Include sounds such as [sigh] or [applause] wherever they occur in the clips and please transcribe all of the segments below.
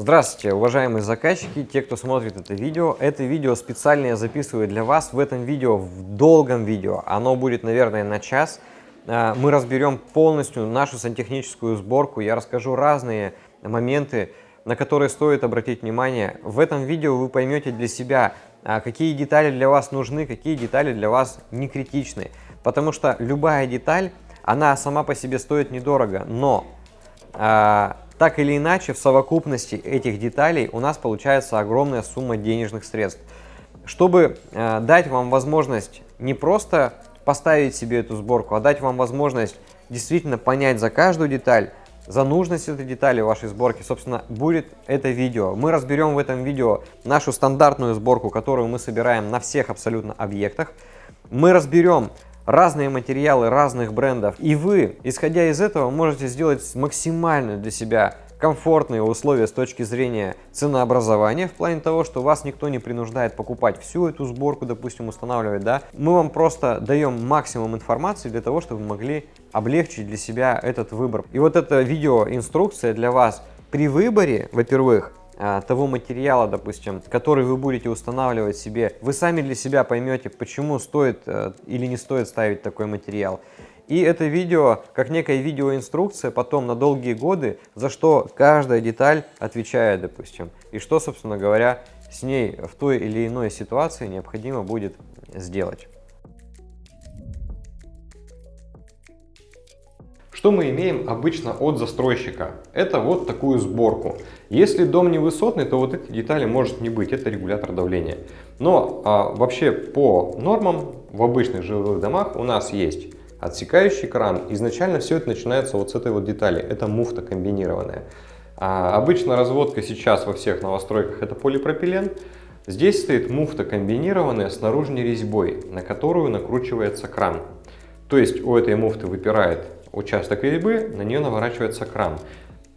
Здравствуйте, уважаемые заказчики, те, кто смотрит это видео. Это видео специально я записываю для вас. В этом видео, в долгом видео, оно будет, наверное, на час. А, мы разберем полностью нашу сантехническую сборку. Я расскажу разные моменты, на которые стоит обратить внимание. В этом видео вы поймете для себя, а, какие детали для вас нужны, какие детали для вас не критичны. Потому что любая деталь, она сама по себе стоит недорого, но а, так или иначе, в совокупности этих деталей у нас получается огромная сумма денежных средств. Чтобы э, дать вам возможность не просто поставить себе эту сборку, а дать вам возможность действительно понять за каждую деталь, за нужность этой детали вашей сборки, собственно, будет это видео. Мы разберем в этом видео нашу стандартную сборку, которую мы собираем на всех абсолютно объектах. Мы разберем разные материалы разных брендов. И вы, исходя из этого, можете сделать максимально для себя комфортные условия с точки зрения ценообразования, в плане того, что вас никто не принуждает покупать всю эту сборку, допустим, устанавливать, да. Мы вам просто даем максимум информации для того, чтобы вы могли облегчить для себя этот выбор. И вот эта видеоинструкция для вас при выборе, во-первых, того материала, допустим, который вы будете устанавливать себе, вы сами для себя поймете, почему стоит э, или не стоит ставить такой материал. И это видео, как некая видеоинструкция потом на долгие годы, за что каждая деталь отвечает, допустим. И что, собственно говоря, с ней в той или иной ситуации необходимо будет сделать. Что мы имеем обычно от застройщика? Это вот такую сборку. Если дом не высотный, то вот эти детали может не быть, это регулятор давления. Но а, вообще по нормам в обычных жилых домах у нас есть отсекающий кран. Изначально все это начинается вот с этой вот детали, это муфта комбинированная. А, обычно разводка сейчас во всех новостройках это полипропилен. Здесь стоит муфта комбинированная с наружной резьбой, на которую накручивается кран. То есть у этой муфты выпирает участок резьбы, на нее наворачивается кран.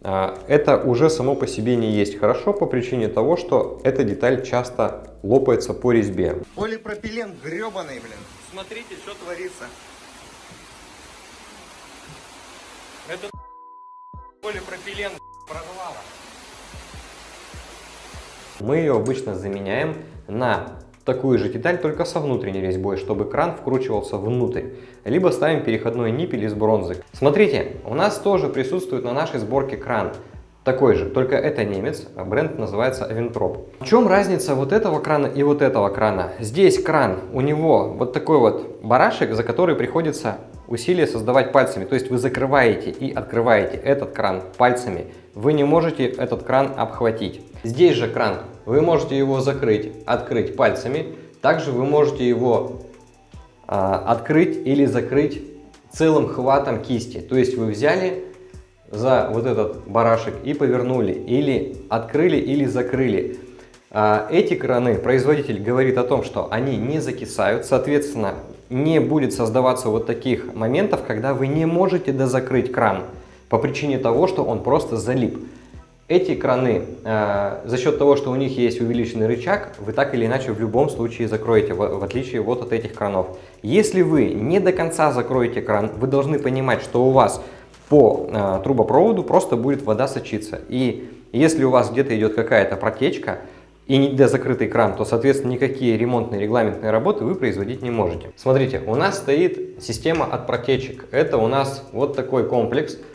А, это уже само по себе не есть хорошо по причине того, что эта деталь часто лопается по резьбе. Полипропилен гребаный, блин. Смотрите, что творится. Это полипропилен прорвало. Мы ее обычно заменяем на такую же деталь, только со внутренней резьбой, чтобы кран вкручивался внутрь. Либо ставим переходной ниппель из бронзы. Смотрите, у нас тоже присутствует на нашей сборке кран. Такой же, только это немец, а бренд называется Aventhrop. В чем разница вот этого крана и вот этого крана? Здесь кран, у него вот такой вот барашек, за который приходится усилие создавать пальцами. То есть вы закрываете и открываете этот кран пальцами. Вы не можете этот кран обхватить. Здесь же кран вы можете его закрыть, открыть пальцами. Также вы можете его а, открыть или закрыть целым хватом кисти. То есть вы взяли за вот этот барашек и повернули, или открыли, или закрыли. А, эти краны производитель говорит о том, что они не закисают, соответственно, не будет создаваться вот таких моментов, когда вы не можете дозакрыть кран по причине того, что он просто залип. Эти краны, э, за счет того, что у них есть увеличенный рычаг, вы так или иначе в любом случае закроете, в, в отличие вот от этих кранов. Если вы не до конца закроете кран, вы должны понимать, что у вас по э, трубопроводу просто будет вода сочиться. И если у вас где-то идет какая-то протечка, и не закрытый кран, то, соответственно, никакие ремонтные регламентные работы вы производить не можете. Смотрите, у нас стоит система от протечек. Это у нас вот такой комплекс –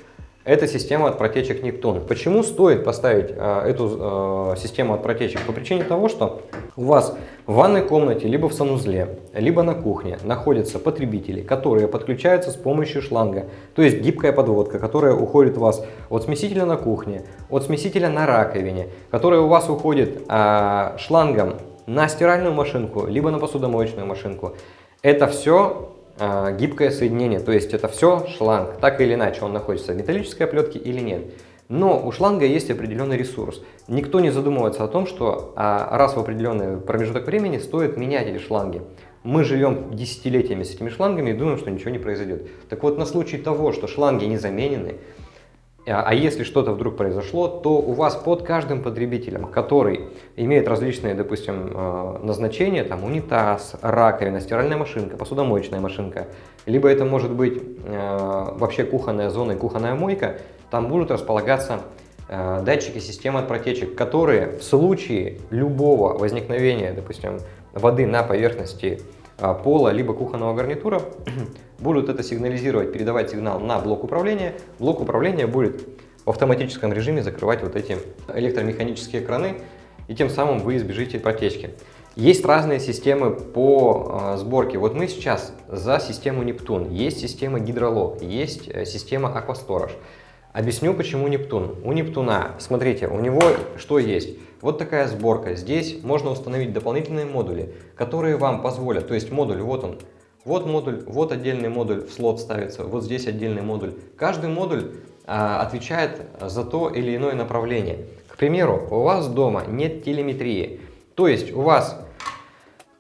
это система от протечек Нептун. Почему стоит поставить а, эту а, систему от протечек? По причине того, что у вас в ванной комнате, либо в санузле, либо на кухне находятся потребители, которые подключаются с помощью шланга. То есть гибкая подводка, которая уходит у вас от смесителя на кухне, от смесителя на раковине, которая у вас уходит а, шлангом на стиральную машинку, либо на посудомоечную машинку. Это все гибкое соединение, то есть это все шланг, так или иначе он находится в металлической оплетке или нет. Но у шланга есть определенный ресурс. Никто не задумывается о том, что а, раз в определенный промежуток времени стоит менять эти шланги. Мы живем десятилетиями с этими шлангами и думаем, что ничего не произойдет. Так вот, на случай того, что шланги не заменены, а, а если что-то вдруг произошло, то у вас под каждым потребителем, который имеет различные, допустим, э, назначения, там унитаз, раковина, стиральная машинка, посудомоечная машинка, либо это может быть э, вообще кухонная зона и кухонная мойка, там будут располагаться э, датчики системы от протечек, которые в случае любого возникновения, допустим, воды на поверхности пола либо кухонного гарнитура, [clears throat] будут это сигнализировать, передавать сигнал на блок управления. Блок управления будет в автоматическом режиме закрывать вот эти электромеханические краны, и тем самым вы избежите протечки. Есть разные системы по э, сборке. Вот мы сейчас за систему Нептун. Есть система Гидролог, есть э, система Aquastorage. Объясню, почему Нептун. У Нептуна, смотрите, у него что есть? Вот такая сборка. Здесь можно установить дополнительные модули, которые вам позволят, то есть модуль, вот он, вот модуль, вот отдельный модуль в слот ставится, вот здесь отдельный модуль. Каждый модуль а, отвечает за то или иное направление. К примеру, у вас дома нет телеметрии, то есть у вас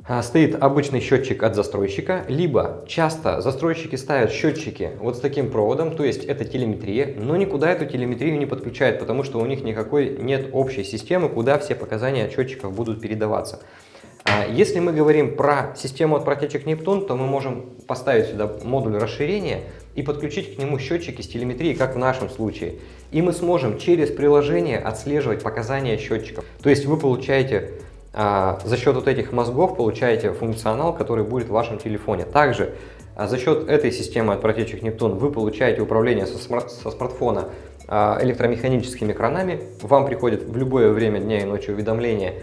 а, стоит обычный счетчик от застройщика, либо часто застройщики ставят счетчики вот с таким проводом, то есть это телеметрия, но никуда эту телеметрию не подключают, потому что у них никакой нет общей системы, куда все показания счетчиков будут передаваться. А, если мы говорим про систему от протечек Нептун, то мы можем поставить сюда модуль расширения и подключить к нему счетчики с телеметрией, как в нашем случае. И мы сможем через приложение отслеживать показания счетчиков. То есть вы получаете а, за счет вот этих мозгов получаете функционал, который будет в вашем телефоне. Также а, за счет этой системы от протечек Нептун вы получаете управление со, смарт со смартфона электромеханическими кранами. Вам приходит в любое время дня и ночи уведомление,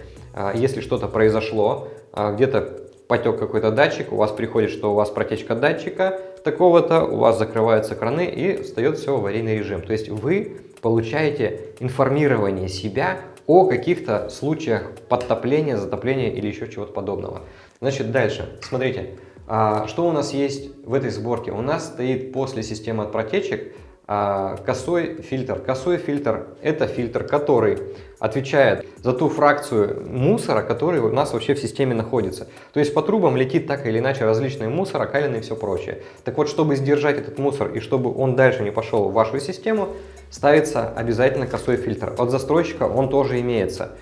если что-то произошло, где-то потек какой-то датчик, у вас приходит, что у вас протечка датчика такого-то, у вас закрываются краны и встает все в аварийный режим. То есть вы получаете информирование себя о каких-то случаях подтопления, затопления или еще чего-то подобного. Значит, дальше. Смотрите, а, что у нас есть в этой сборке? У нас стоит после системы от протечек а, косой фильтр. Косой фильтр – это фильтр, который отвечает за ту фракцию мусора, который у нас вообще в системе находится. То есть по трубам летит так или иначе различные мусор, окалины и все прочее. Так вот, чтобы сдержать этот мусор и чтобы он дальше не пошел в вашу систему, ставится обязательно косой фильтр. От застройщика он тоже имеется.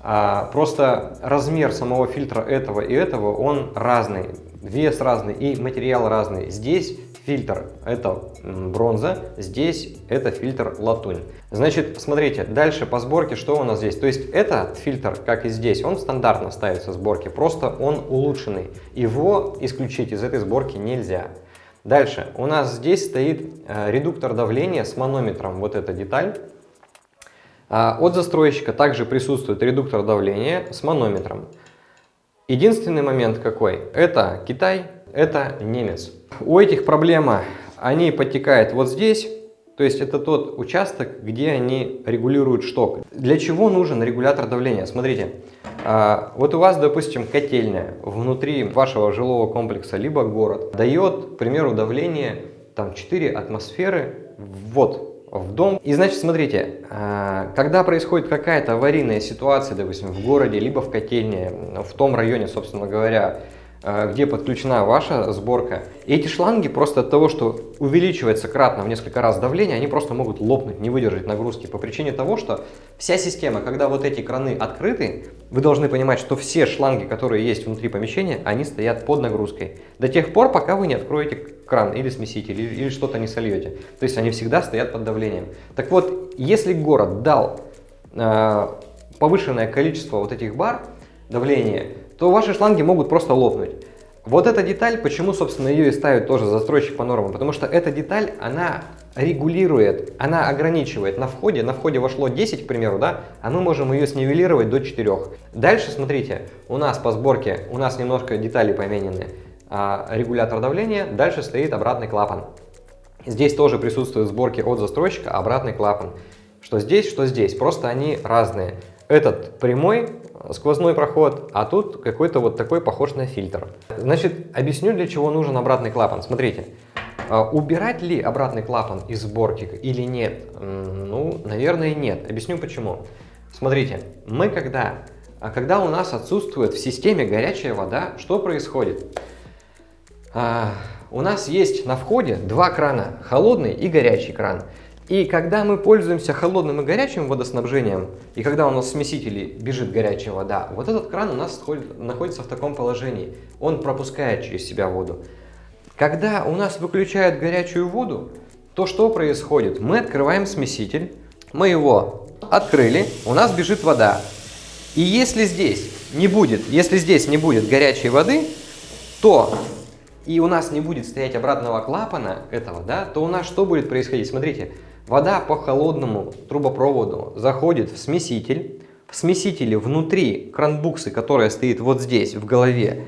А, просто размер самого фильтра этого и этого, он разный. Вес разный и материал разный. Здесь фильтр это бронза, здесь это фильтр латунь. Значит, смотрите, дальше по сборке что у нас здесь? То есть этот фильтр, как и здесь, он стандартно ставится в сборке, просто он улучшенный. Его исключить из этой сборки нельзя. Дальше у нас здесь стоит э, редуктор давления с манометром, вот эта деталь. А, от застройщика также присутствует редуктор давления с манометром. Единственный момент какой? Это Китай, это немец. У этих проблема, они подтекают вот здесь, то есть это тот участок, где они регулируют шток. Для чего нужен регулятор давления? Смотрите, а, вот у вас, допустим, котельная внутри вашего жилого комплекса, либо город, дает, к примеру, давление там 4 атмосферы вот в дом. И значит, смотрите, а, когда происходит какая-то аварийная ситуация, допустим, в городе, либо в котельне, в том районе, собственно говоря, где подключена ваша сборка. И эти шланги просто от того, что увеличивается кратно в несколько раз давление, они просто могут лопнуть, не выдержать нагрузки. По причине того, что вся система, когда вот эти краны открыты, вы должны понимать, что все шланги, которые есть внутри помещения, они стоят под нагрузкой. До тех пор, пока вы не откроете кран или смеситель, или, или что-то не сольете. То есть они всегда стоят под давлением. Так вот, если город дал э, повышенное количество вот этих бар давления, то ваши шланги могут просто лопнуть. Вот эта деталь, почему, собственно, ее и ставят тоже застройщик по нормам, потому что эта деталь, она регулирует, она ограничивает на входе, на входе вошло 10, к примеру, да, а мы можем ее снивелировать до 4. Дальше, смотрите, у нас по сборке, у нас немножко детали поменены, а, регулятор давления, дальше стоит обратный клапан. Здесь тоже присутствует в сборке от застройщика обратный клапан. Что здесь, что здесь, просто они разные. Этот прямой сквозной проход, а тут какой-то вот такой похож на фильтр. Значит, объясню, для чего нужен обратный клапан. Смотрите, а, убирать ли обратный клапан из сборки или нет? Ну, наверное, нет. Объясню почему. Смотрите, мы когда, а когда у нас отсутствует в системе горячая вода, что происходит? А, у нас есть на входе два крана, холодный и горячий кран. И когда мы пользуемся холодным и горячим водоснабжением, и когда у нас в смесителе бежит горячая вода, вот этот кран у нас находится в таком положении. Он пропускает через себя воду. Когда у нас выключают горячую воду, то что происходит? Мы открываем смеситель, мы его Открыли, у нас бежит вода. И если здесь не будет, если здесь не будет горячей воды, то и у нас не будет стоять обратного клапана этого, да, то у нас что будет происходить? Смотрите, вода по холодному трубопроводу заходит в смеситель, в смесителе внутри кранбуксы, которая стоит вот здесь, в голове,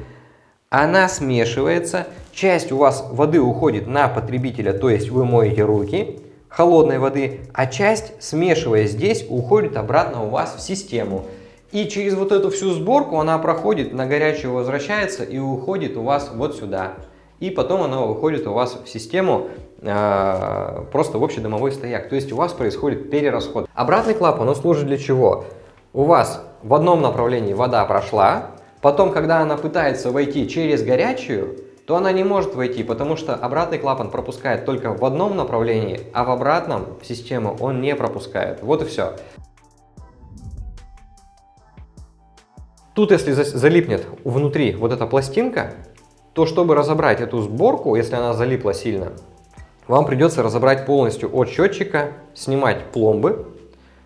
она смешивается, часть у вас воды уходит на потребителя, то есть вы моете руки, холодной воды, а часть, смешивая здесь, уходит обратно у вас в систему. И через вот эту всю сборку она проходит, на горячую возвращается и уходит у вас вот сюда. И потом она выходит у вас в систему просто в общедомовой стояк. То есть у вас происходит перерасход. Обратный клапан, он служит для чего? У вас в одном направлении вода прошла, потом, когда она пытается войти через горячую, то она не может войти, потому что обратный клапан пропускает только в одном направлении, а в обратном систему он не пропускает. Вот и все. Тут, если залипнет внутри вот эта пластинка, то чтобы разобрать эту сборку, если она залипла сильно, вам придется разобрать полностью от счетчика, снимать пломбы,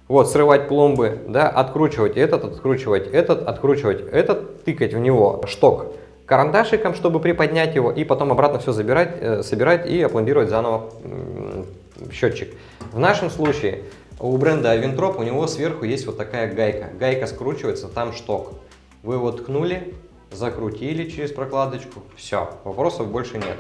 вот, срывать пломбы, да, откручивать этот, откручивать этот, откручивать этот, тыкать в него шток карандашиком, чтобы приподнять его, и потом обратно все забирать, э, собирать и опломбировать заново э, счетчик. В нашем случае у бренда Aventhrop у него сверху есть вот такая гайка. Гайка скручивается, там шток. Вы его ткнули, закрутили через прокладочку, все, вопросов больше нет.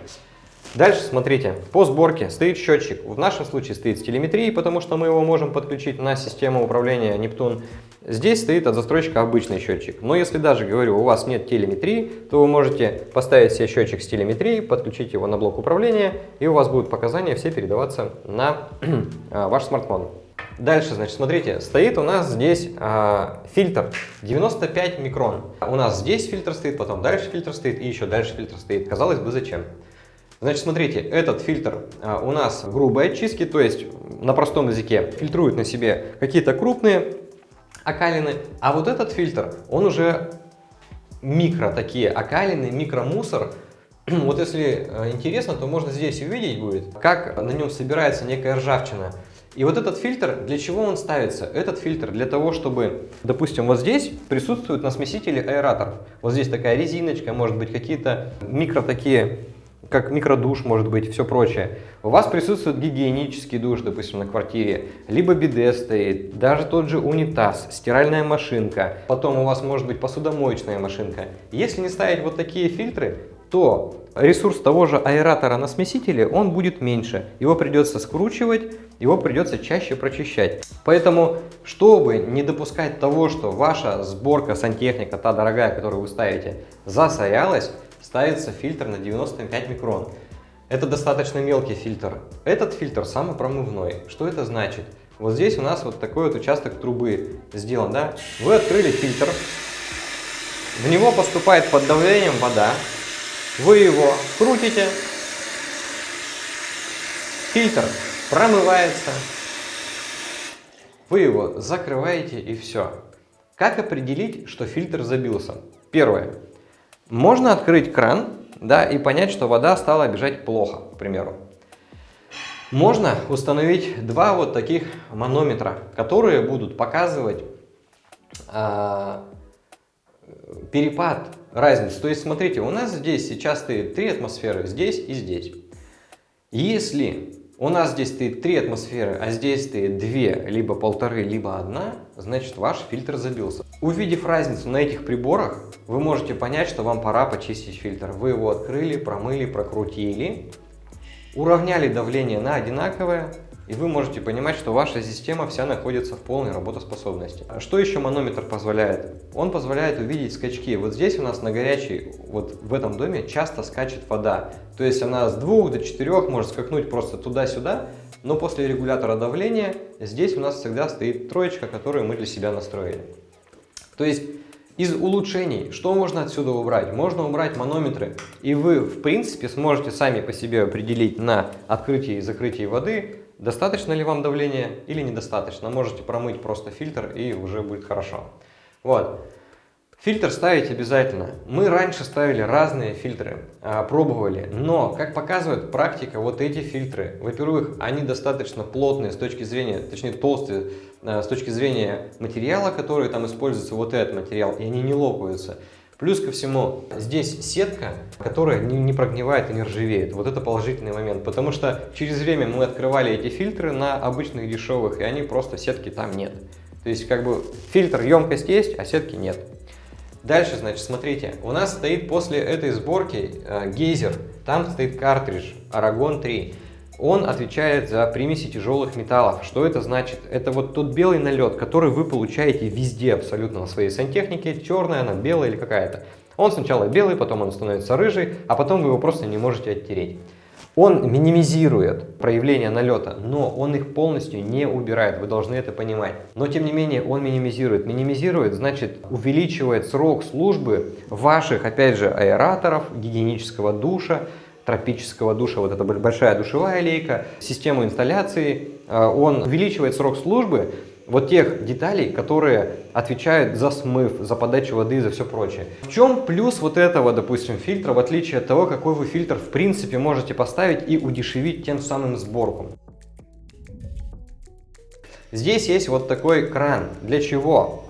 Дальше смотрите, по сборке стоит счетчик. В нашем случае стоит с телеметрией, потому что мы его можем подключить на систему управления Нептун. Здесь стоит от застройщика обычный счетчик. Но если даже, говорю, у вас нет телеметрии, то вы можете поставить себе счетчик с телеметрией, подключить его на блок управления, и у вас будут показания все передаваться на [clears throat] а, ваш смартфон. Дальше, значит, смотрите, стоит у нас здесь э, фильтр 95 микрон. У нас здесь фильтр стоит, потом дальше фильтр стоит и еще дальше фильтр стоит. Казалось бы, зачем? Значит, смотрите, этот фильтр э, у нас грубой очистки, то есть на простом языке фильтрует на себе какие-то крупные окалины, а вот этот фильтр, он уже микро такие окалины, микромусор. [clears throat] Вот если э, интересно, то можно здесь увидеть будет, как на нем собирается некая ржавчина. И вот этот фильтр, для чего он ставится? Этот фильтр для того, чтобы, допустим, вот здесь присутствует на смесителе аэратор. Вот здесь такая резиночка, может быть, какие-то микро такие, как микродуш, может быть, все прочее. У вас присутствует гигиенический душ, допустим, на квартире, либо биде стоит, даже тот же унитаз, стиральная машинка, потом у вас может быть посудомоечная машинка. Если не ставить вот такие фильтры, то ресурс того же аэратора на смесителе, он будет меньше. Его придется скручивать, его придется чаще прочищать. Поэтому, чтобы не допускать того, что ваша сборка сантехника, та дорогая, которую вы ставите, засорялась, ставится фильтр на 95 микрон. Это достаточно мелкий фильтр. Этот фильтр самопромывной. Что это значит? Вот здесь у нас вот такой вот участок трубы сделан, да? Вы открыли фильтр, в него поступает под давлением вода, вы его крутите, фильтр промывается, вы его закрываете и все. Как определить, что фильтр забился? Первое. Можно открыть кран да, и понять, что вода стала бежать плохо, к примеру. Можно установить два вот таких манометра, которые будут показывать а, перепад, разницу. То есть, смотрите, у нас здесь сейчас стоит 3 атмосферы, здесь и здесь. Если у нас здесь стоит 3 атмосферы, а здесь стоит 2, либо полторы, либо одна, значит ваш фильтр забился. Увидев разницу на этих приборах, вы можете понять, что вам пора почистить фильтр. Вы его открыли, промыли, прокрутили, уравняли давление на одинаковое, и вы можете понимать, что ваша система вся находится в полной работоспособности. А что еще манометр позволяет? Он позволяет увидеть скачки. Вот здесь у нас на горячей, вот в этом доме часто скачет вода. То есть она с 2 до 4 может скакнуть просто туда-сюда, но после регулятора давления здесь у нас всегда стоит троечка, которую мы для себя настроили. То есть из улучшений, что можно отсюда убрать? Можно убрать манометры, и вы, в принципе, сможете сами по себе определить на открытии и закрытии воды, Достаточно ли вам давления или недостаточно? Можете промыть просто фильтр и уже будет хорошо. Вот. Фильтр ставить обязательно. Мы раньше ставили разные фильтры, а, пробовали, но, как показывает практика, вот эти фильтры, во-первых, они достаточно плотные с точки зрения, точнее толстые, а, с точки зрения материала, который там используется, вот этот материал, и они не лопаются. Плюс ко всему, здесь сетка, которая не, прогнивает и не ржавеет. Вот это положительный момент, потому что через время мы открывали эти фильтры на обычных дешевых, и они просто, сетки там нет. То есть, как бы, фильтр, емкость есть, а сетки нет. Дальше, значит, смотрите, у нас стоит после этой сборки э, гейзер, там стоит картридж Aragon 3. Он отвечает за примеси тяжелых металлов. Что это значит? Это вот тот белый налет, который вы получаете везде абсолютно на своей сантехнике, черная она, белая или какая-то. Он сначала белый, потом он становится рыжий, а потом вы его просто не можете оттереть. Он минимизирует проявление налета, но он их полностью не убирает, вы должны это понимать. Но тем не менее он минимизирует. Минимизирует значит увеличивает срок службы ваших, опять же, аэраторов, гигиенического душа, тропического душа, вот эта большая душевая лейка, систему инсталляции. Э, он увеличивает срок службы вот тех деталей, которые отвечают за смыв, за подачу воды и за все прочее. В чем плюс вот этого, допустим, фильтра, в отличие от того, какой вы фильтр в принципе можете поставить и удешевить тем самым сборку? Здесь есть вот такой кран. Для чего?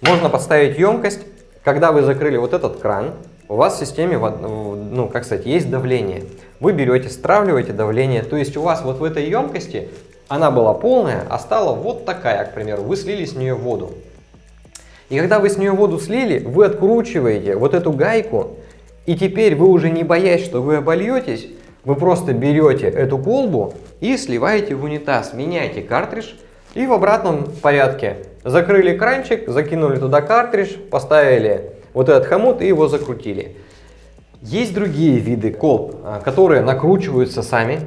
Можно подставить емкость. Когда вы закрыли вот этот кран, у вас в системе, ну, как сказать, есть давление. Вы берете, стравливаете давление, то есть у вас вот в этой емкости она была полная, а стала вот такая, к примеру. Вы слили с нее воду. И когда вы с нее воду слили, вы откручиваете вот эту гайку, и теперь вы уже не боясь, что вы обольетесь, вы просто берете эту колбу и сливаете в унитаз, меняете картридж и в обратном порядке. Закрыли кранчик, закинули туда картридж, поставили вот этот хомут и его закрутили. Есть другие виды колб, а, которые накручиваются сами,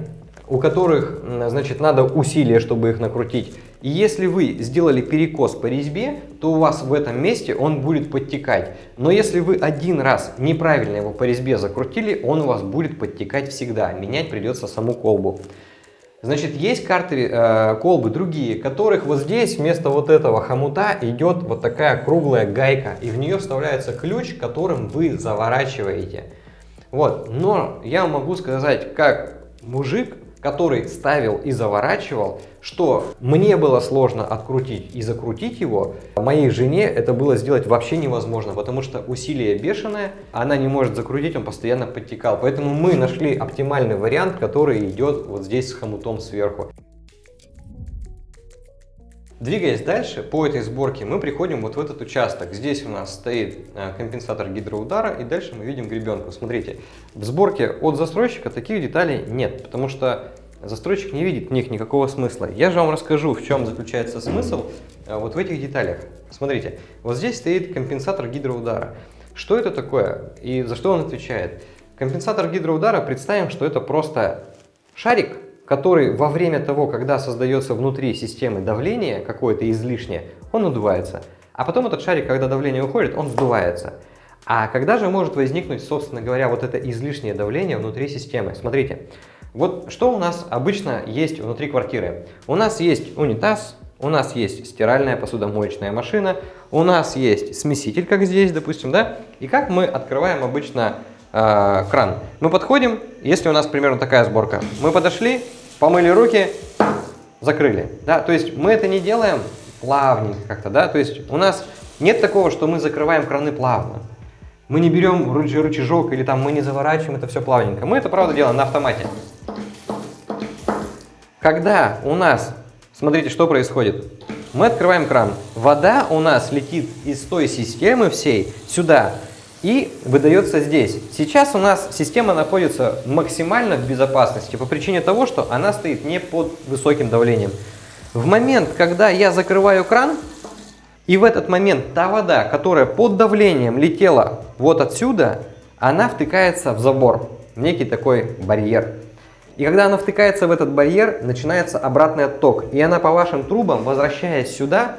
у которых, значит, надо усилия, чтобы их накрутить. И если вы сделали перекос по резьбе, то у вас в этом месте он будет подтекать. Но если вы один раз неправильно его по резьбе закрутили, он у вас будет подтекать всегда. Менять придется саму колбу. Значит, есть карты, э, колбы другие, которых вот здесь вместо вот этого хомута идет вот такая круглая гайка. И в нее вставляется ключ, которым вы заворачиваете. Вот, но я могу сказать, как мужик, который ставил и заворачивал, что мне было сложно открутить и закрутить его, моей жене это было сделать вообще невозможно, потому что усилие бешеное, она не может закрутить, он постоянно подтекал. Поэтому мы нашли оптимальный вариант, который идет вот здесь с хомутом сверху. Двигаясь дальше по этой сборке, мы приходим вот в этот участок. Здесь у нас стоит э, компенсатор гидроудара, и дальше мы видим гребенку. Смотрите, в сборке от застройщика таких деталей нет, потому что застройщик не видит в них никакого смысла. Я же вам расскажу, в чем заключается смысл э, вот в этих деталях. Смотрите, вот здесь стоит компенсатор гидроудара. Что это такое и за что он отвечает? Компенсатор гидроудара, представим, что это просто шарик, который во время того, когда создается внутри системы давление какое-то излишнее, он надувается. А потом этот шарик, когда давление уходит, он сдувается. А когда же может возникнуть, собственно говоря, вот это излишнее давление внутри системы? Смотрите, вот что у нас обычно есть внутри квартиры. У нас есть унитаз, у нас есть стиральная посудомоечная машина, у нас есть смеситель, как здесь, допустим, да? И как мы открываем обычно э, кран? Мы подходим, если у нас примерно такая сборка, мы подошли, помыли руки, закрыли. Да? То есть мы это не делаем плавненько как-то, да, то есть у нас нет такого, что мы закрываем краны плавно. Мы не берем рычажок или там мы не заворачиваем это все плавненько. Мы это, правда, делаем на автомате. Когда у нас, смотрите, что происходит. Мы открываем кран. Вода у нас летит из той системы всей сюда и выдается здесь. Сейчас у нас система находится максимально в безопасности по причине того, что она стоит не под высоким давлением. В момент, когда я закрываю кран, и в этот момент та вода, которая под давлением летела вот отсюда, она втыкается в забор, в некий такой барьер. И когда она втыкается в этот барьер, начинается обратный отток. И она по вашим трубам, возвращаясь сюда,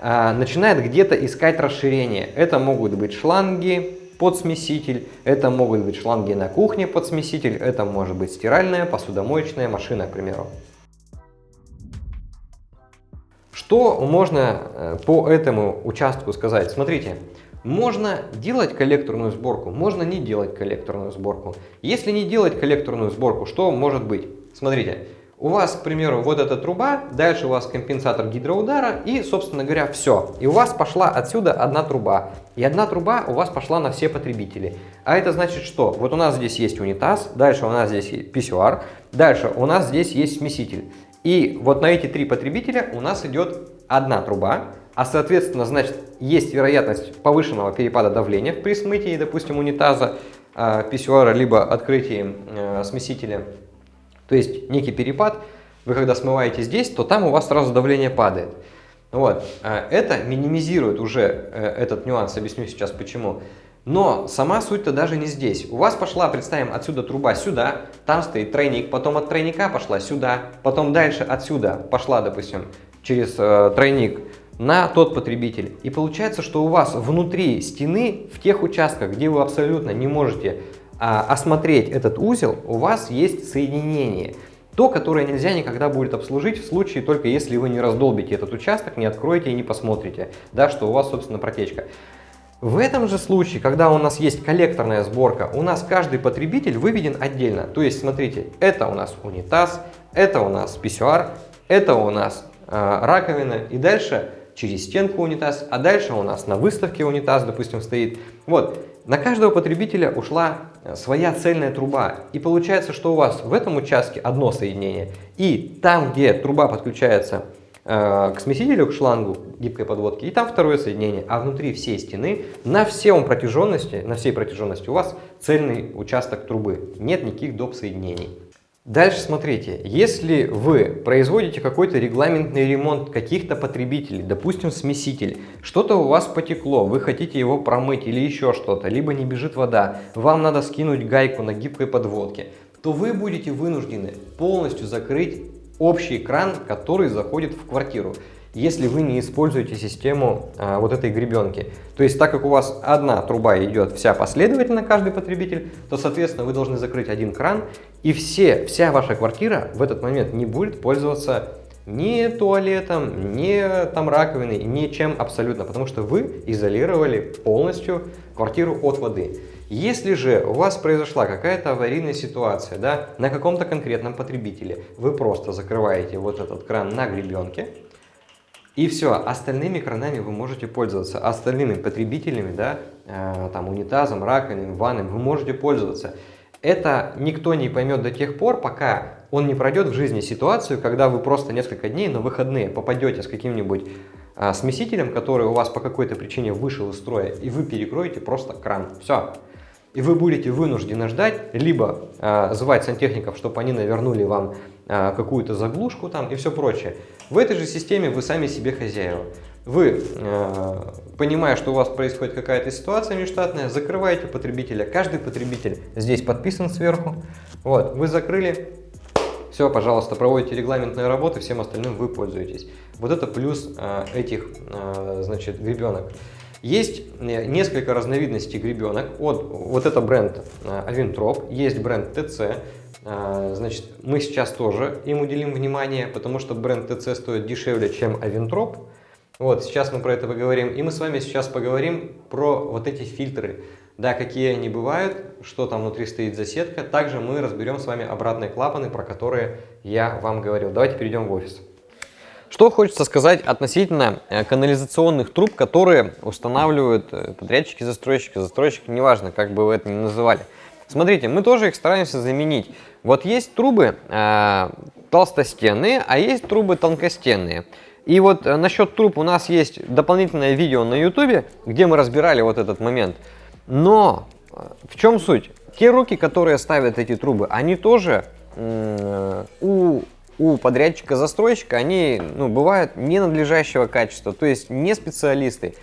а, начинает где-то искать расширение. Это могут быть шланги под смеситель, это могут быть шланги на кухне под смеситель, это может быть стиральная, посудомоечная машина, к примеру. Что можно э, по этому участку сказать? Смотрите, Можно делать коллекторную сборку, можно не делать коллекторную сборку. Если не делать коллекторную сборку, что может быть? Смотрите, у вас, к примеру, вот эта труба, дальше у вас компенсатор гидроудара и, собственно говоря, все. И у вас пошла отсюда одна труба. И одна труба у вас пошла на все потребители. А это значит что? Вот у нас здесь есть унитаз, дальше у нас здесь писсуар, дальше у нас здесь есть смеситель. И вот на эти три потребителя у нас идет одна труба, а соответственно, значит, есть вероятность повышенного перепада давления при смытии, допустим, унитаза, э, писсуара, либо открытии э, смесителя. То есть некий перепад, вы когда смываете здесь, то там у вас сразу давление падает. Вот. Это минимизирует уже этот нюанс, объясню сейчас почему. Но сама суть-то даже не здесь. У вас пошла, представим, отсюда труба сюда, там стоит тройник, потом от тройника пошла сюда, потом дальше отсюда пошла, допустим, через э, тройник на тот потребитель. И получается, что у вас внутри стены, в тех участках, где вы абсолютно не можете а, осмотреть этот узел, у вас есть соединение. То, которое нельзя никогда будет обслужить в случае только если вы не раздолбите этот участок, не откроете и не посмотрите, да, что у вас, собственно, протечка. В этом же случае, когда у нас есть коллекторная сборка, у нас каждый потребитель выведен отдельно. То есть, смотрите, это у нас унитаз, это у нас писсуар, это у нас э, раковина. И дальше через стенку унитаз, а дальше у нас на выставке унитаз, допустим, стоит. Вот, на каждого потребителя ушла э, своя цельная труба. И получается, что у вас в этом участке одно соединение. И там, где труба подключается к смесителю, к шлангу гибкой подводки, и там второе соединение, а внутри всей стены на всем протяженности, на всей протяженности у вас цельный участок трубы, нет никаких доп. соединений. Дальше смотрите, если вы производите какой-то регламентный ремонт каких-то потребителей, допустим смеситель, что-то у вас потекло, вы хотите его промыть или еще что-то, либо не бежит вода, вам надо скинуть гайку на гибкой подводке, то вы будете вынуждены полностью закрыть общий кран, который заходит в квартиру, если вы не используете систему а, вот этой гребенки. То есть, так как у вас одна труба идет вся последовательно, каждый потребитель, то, соответственно, вы должны закрыть один кран, и все, вся ваша квартира в этот момент не будет пользоваться ни туалетом, ни там раковиной, ничем абсолютно, потому что вы изолировали полностью квартиру от воды. Если же у вас произошла какая-то аварийная ситуация да, на каком-то конкретном потребителе, вы просто закрываете вот этот кран на гребенке, и все, остальными кранами вы можете пользоваться, остальными потребителями, да, э, там унитазом, раковиной, ванной, вы можете пользоваться. Это никто не поймет до тех пор, пока он не пройдет в жизни ситуацию, когда вы просто несколько дней на выходные попадете с каким-нибудь э, смесителем, который у вас по какой-то причине вышел из строя, и вы перекроете просто кран. Все и вы будете вынуждены ждать, либо э, звать сантехников, чтобы они навернули вам э, какую-то заглушку там и все прочее. В этой же системе вы сами себе хозяева. Вы, э, понимая, что у вас происходит какая-то ситуация нештатная, закрываете потребителя. Каждый потребитель здесь подписан сверху. Вот, вы закрыли, все, пожалуйста, проводите регламентные работы, всем остальным вы пользуетесь. Вот это плюс э, этих, э, значит, гребенок. Есть э, несколько разновидностей гребенок. Вот, вот это бренд Avintrop, э, есть бренд TC. Э, значит, мы сейчас тоже им уделим внимание, потому что бренд TC стоит дешевле, чем Avintrop. Вот, сейчас мы про это поговорим. И мы с вами сейчас поговорим про вот эти фильтры. Да, какие они бывают, что там внутри стоит за сетка. Также мы разберем с вами обратные клапаны, про которые я вам говорил. Давайте перейдем в офис. Что хочется сказать относительно э, канализационных труб, которые устанавливают э, подрядчики, застройщики, застройщики, неважно, как бы вы это ни называли. Смотрите, мы тоже их стараемся заменить. Вот есть трубы э, толстостенные, а есть трубы тонкостенные. И вот э, насчет труб у нас есть дополнительное видео на YouTube, где мы разбирали вот этот момент. Но в чем суть? Те руки, которые ставят эти трубы, они тоже у у подрядчика-застройщика, они ну, бывают ненадлежащего качества, то есть не специалисты.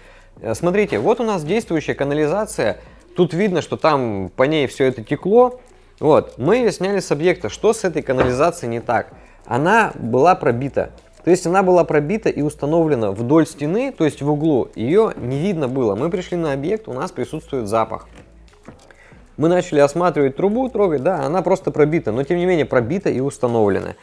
Э, смотрите, вот у нас действующая канализация, тут видно, что там по ней все это текло. Вот, мы ее сняли с объекта, что с этой канализацией не так? Она была пробита, то есть она была пробита и установлена вдоль стены, то есть в углу, ее не видно было. Мы пришли на объект, у нас присутствует запах. Мы начали осматривать трубу, трогать, да, она просто пробита, но тем не менее пробита и установлена.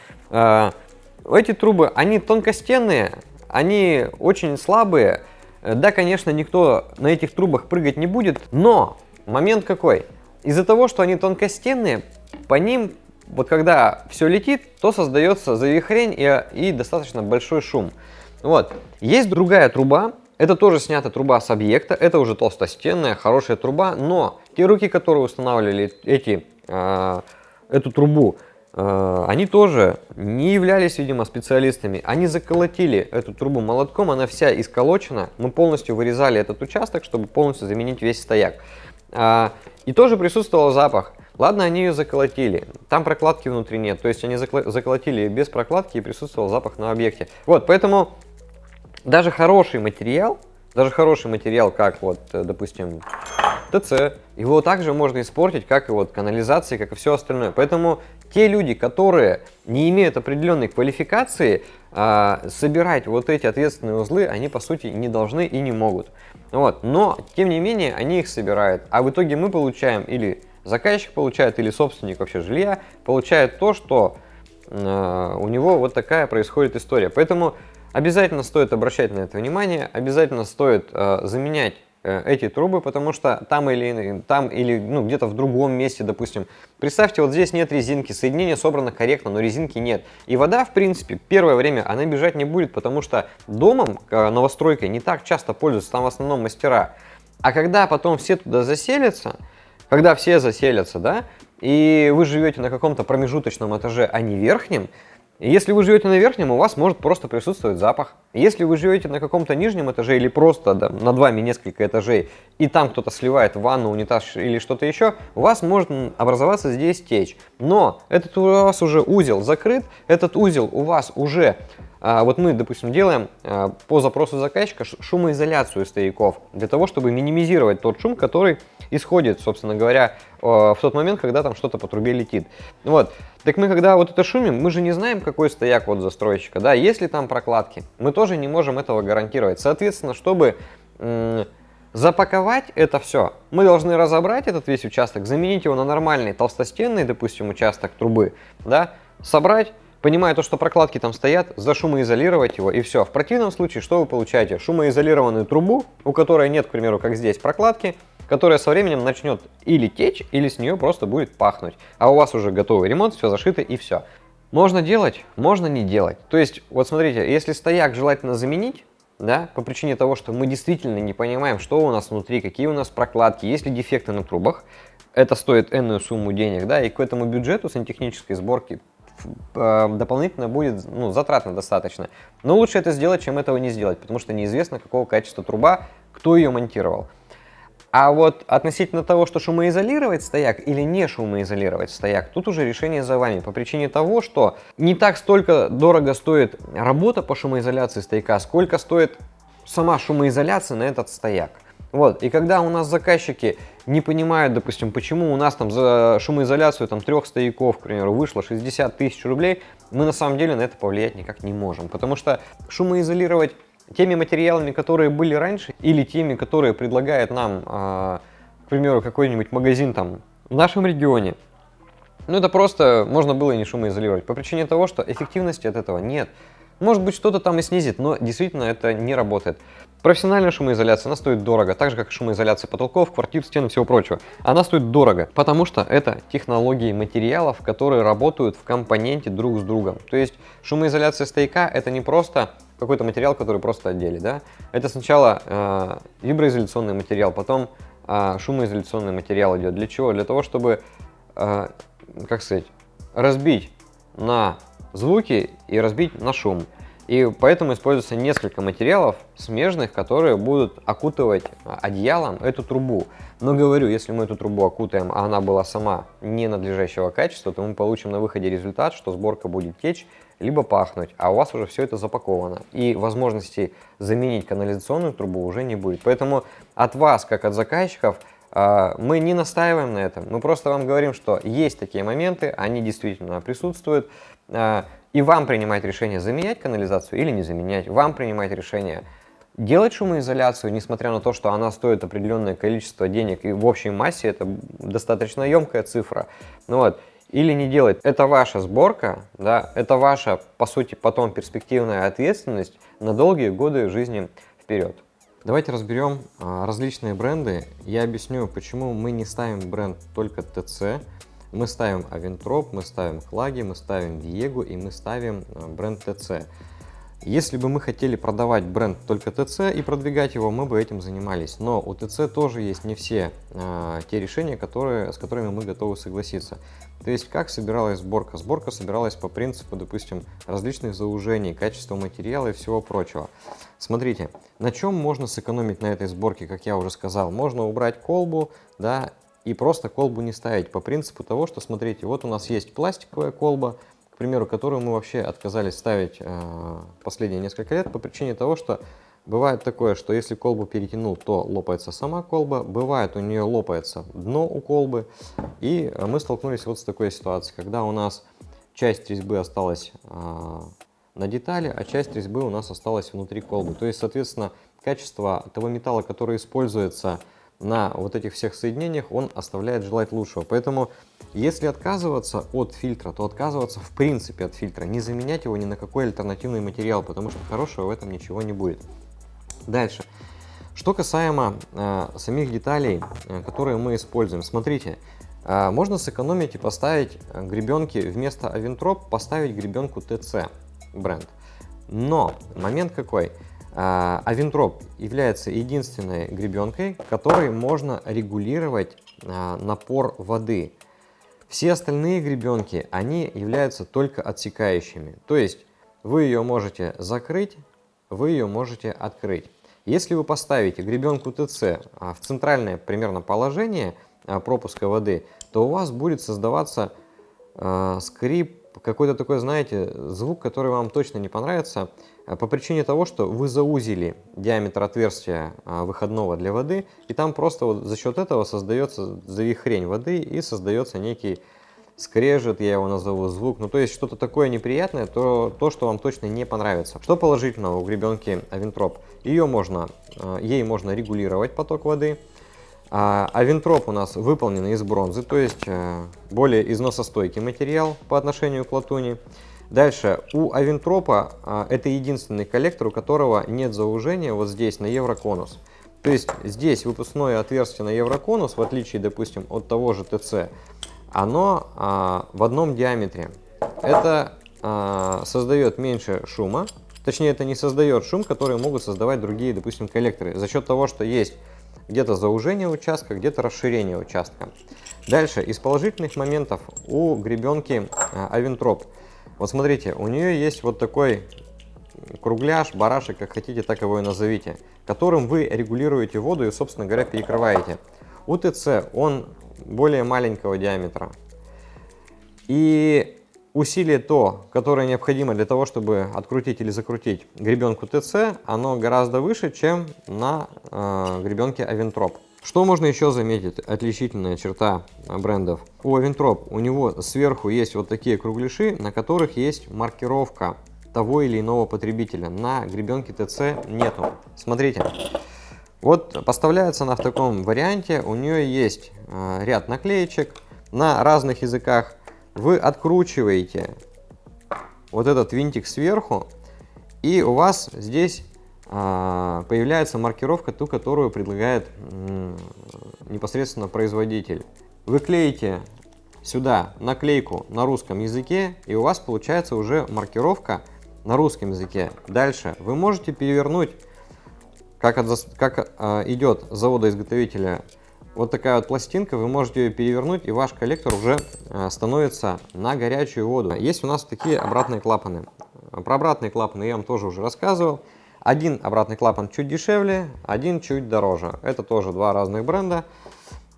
Эти трубы, они тонкостенные, они очень слабые, Да, конечно, никто на этих трубах прыгать не будет, но момент какой? Из-за того, что они тонкостенные, по ним, вот когда все летит, то создается завихрень и, и достаточно большой шум. Вот. Есть другая труба, это тоже снята труба с объекта, это уже толстостенная, хорошая труба, но те руки, которые устанавливали эти, э, эту трубу, э, они тоже не являлись, видимо, специалистами. Они заколотили эту трубу молотком, она вся исколочена. Мы полностью вырезали этот участок, чтобы полностью заменить весь стояк. А, и тоже присутствовал запах. Ладно, они ее заколотили, там прокладки внутри нет, то есть они заколотили без прокладки и присутствовал запах на объекте. Вот, поэтому даже хороший материал, даже хороший материал, как вот, э, допустим, ТЦ, его также можно испортить, как и вот канализации, как и все остальное. Поэтому те люди, которые не имеют определенной квалификации, а, собирать вот эти ответственные узлы, они по сути не должны и не могут. Вот. Но, тем не менее, они их собирают. А в итоге мы получаем, или заказчик получает, или собственник вообще жилья, получает то, что э, у него вот такая происходит история. Поэтому обязательно стоит обращать на это внимание, обязательно стоит э, заменять э, эти трубы, потому что там или, там или ну, где-то в другом месте, допустим, представьте, вот здесь нет резинки, соединение собрано корректно, но резинки нет. И вода, в принципе, первое время она бежать не будет, потому что домом, э, новостройкой, не так часто пользуются, там в основном мастера. А когда потом все туда заселятся, когда все заселятся, да, и вы живете на каком-то промежуточном этаже, а не верхнем, если вы живете на верхнем, у вас может просто присутствовать запах. Если вы живете на каком-то нижнем этаже или просто да, над вами несколько этажей, и там кто-то сливает ванну, унитаз или что-то еще, у вас может образоваться здесь течь. Но этот у вас уже узел закрыт, этот узел у вас уже а, вот мы, допустим, делаем а, по запросу заказчика шумоизоляцию стояков, для того, чтобы минимизировать тот шум, который исходит, собственно говоря, в тот момент, когда там что-то по трубе летит. Вот. Так мы, когда вот это шумим, мы же не знаем, какой стояк вот застройщика, да, есть ли там прокладки, мы тоже не можем этого гарантировать. Соответственно, чтобы запаковать это все, мы должны разобрать этот весь участок, заменить его на нормальный толстостенный, допустим, участок трубы, да, собрать, понимая то, что прокладки там стоят, зашумоизолировать его и все. В противном случае, что вы получаете? Шумоизолированную трубу, у которой нет, к примеру, как здесь, прокладки, которая со временем начнет или течь, или с нее просто будет пахнуть. А у вас уже готовый ремонт, все зашито и все. Можно делать, можно не делать. То есть, вот смотрите, если стояк желательно заменить, да, по причине того, что мы действительно не понимаем, что у нас внутри, какие у нас прокладки, есть ли дефекты на трубах, это стоит энную сумму денег, да, и к этому бюджету сантехнической сборки дополнительно будет ну, затратно достаточно. Но лучше это сделать, чем этого не сделать, потому что неизвестно, какого качества труба, кто ее монтировал. А вот относительно того, что шумоизолировать стояк или не шумоизолировать стояк, тут уже решение за вами. По причине того, что не так столько дорого стоит работа по шумоизоляции стояка, сколько стоит сама шумоизоляция на этот стояк. Вот, и когда у нас заказчики не понимают, допустим, почему у нас там за шумоизоляцию там трех стояков, к примеру, вышло 60 тысяч рублей, мы на самом деле на это повлиять никак не можем. Потому что шумоизолировать теми материалами, которые были раньше, или теми, которые предлагает нам, э, к примеру, какой-нибудь магазин там в нашем регионе, ну это просто можно было и не шумоизолировать, по причине того, что эффективности от этого нет. Может быть, что-то там и снизит, но действительно это не работает. Профессиональная шумоизоляция, она стоит дорого, так же как шумоизоляция потолков, квартир, стен и всего прочего. Она стоит дорого, потому что это технологии материалов, которые работают в компоненте друг с другом. То есть шумоизоляция стояка это не просто какой-то материал, который просто одели, да. Это сначала э, виброизоляционный материал, потом э, шумоизоляционный материал идет. Для чего? Для того, чтобы, э, как сказать, разбить на звуки и разбить на шум. И поэтому используется несколько материалов смежных, которые будут окутывать одеялом эту трубу. Но говорю, если мы эту трубу окутаем, а она была сама ненадлежащего качества, то мы получим на выходе результат, что сборка будет течь, либо пахнуть, а у вас уже все это запаковано. И возможности заменить канализационную трубу уже не будет. Поэтому от вас, как от заказчиков, а, мы не настаиваем на этом. Мы просто вам говорим, что есть такие моменты, они действительно присутствуют. И вам принимать решение, заменять канализацию или не заменять. Вам принимать решение, делать шумоизоляцию, несмотря на то, что она стоит определенное количество денег. И в общей массе это достаточно емкая цифра. Ну вот. Или не делать. Это ваша сборка, да, это ваша, по сути, потом перспективная ответственность на долгие годы жизни вперед. Давайте разберем а, различные бренды. Я объясню, почему мы не ставим бренд только TC. Мы ставим Aventrop, мы ставим Хлаги, мы ставим Viego и мы ставим а, бренд TC. Если бы мы хотели продавать бренд только ТЦ и продвигать его, мы бы этим занимались. Но у ТЦ тоже есть не все э, те решения, которые, с которыми мы готовы согласиться. То есть как собиралась сборка? Сборка собиралась по принципу, допустим, различных заужений, качества материала и всего прочего. Смотрите, на чем можно сэкономить на этой сборке, как я уже сказал? Можно убрать колбу, да, и просто колбу не ставить по принципу того, что, смотрите, вот у нас есть пластиковая колба, к примеру, которую мы вообще отказались ставить э, последние несколько лет по причине того, что бывает такое, что если колбу перетянул, то лопается сама колба, бывает у нее лопается дно у колбы, и мы столкнулись вот с такой ситуацией, когда у нас часть резьбы осталась э, на детали, а часть резьбы у нас осталась внутри колбы. То есть, соответственно, качество того металла, который используется на вот этих всех соединениях, он оставляет желать лучшего. Поэтому, если отказываться от фильтра, то отказываться в принципе от фильтра, не заменять его ни на какой альтернативный материал, потому что хорошего в этом ничего не будет. Дальше. Что касаемо э, самих деталей, э, которые мы используем. Смотрите, э, можно сэкономить и поставить гребенки вместо Aventrop, поставить гребенку TC бренд. Но момент какой? Авентроп является единственной гребенкой, которой можно регулировать а, напор воды. Все остальные гребенки, они являются только отсекающими. То есть вы ее можете закрыть, вы ее можете открыть. Если вы поставите гребенку ТЦ а, в центральное примерно положение а, пропуска воды, то у вас будет создаваться скрип какой-то такой, знаете, звук, который вам точно не понравится, по причине того, что вы заузили диаметр отверстия а, выходного для воды, и там просто вот за счет этого создается завихрень воды и создается некий скрежет, я его назову, звук, ну то есть что-то такое неприятное, то, то, что вам точно не понравится. Что положительного у гребенки Авентроп? Ее можно, э, ей можно регулировать поток воды, а, у нас выполнен из бронзы, то есть э, более износостойкий материал по отношению к латуни. Дальше, у Авентропа а, это единственный коллектор, у которого нет заужения вот здесь на евроконус. То есть здесь выпускное отверстие на евроконус, в отличие, допустим, от того же ТЦ, оно а, в одном диаметре. Это а, создает меньше шума, точнее это не создает шум, который могут создавать другие, допустим, коллекторы, за счет того, что есть где-то заужение участка, где-то расширение участка. Дальше, из положительных моментов у гребенки Авентроп. Вот смотрите, у нее есть вот такой кругляш, барашек, как хотите, так его и назовите, которым вы регулируете воду и, собственно говоря, перекрываете. У ТЦ он более маленького диаметра. И усилие то, которое необходимо для того, чтобы открутить или закрутить гребенку ТЦ, оно гораздо выше, чем на э, гребенке Aventrop. Что можно еще заметить? Отличительная черта брендов. У Aventrop у него сверху есть вот такие кругляши, на которых есть маркировка того или иного потребителя. На гребенке ТЦ нету. Смотрите. Вот поставляется она в таком варианте. У нее есть э, ряд наклеечек на разных языках вы откручиваете вот этот винтик сверху, и у вас здесь а, появляется маркировка, ту, которую предлагает непосредственно производитель. Вы клеите сюда наклейку на русском языке, и у вас получается уже маркировка на русском языке. Дальше вы можете перевернуть, как, от, как а, идет завода-изготовителя вот такая вот пластинка, вы можете ее перевернуть, и ваш коллектор уже э, становится на горячую воду. Есть у нас такие обратные клапаны. Про обратные клапаны я вам тоже уже рассказывал. Один обратный клапан чуть дешевле, один чуть дороже. Это тоже два разных бренда.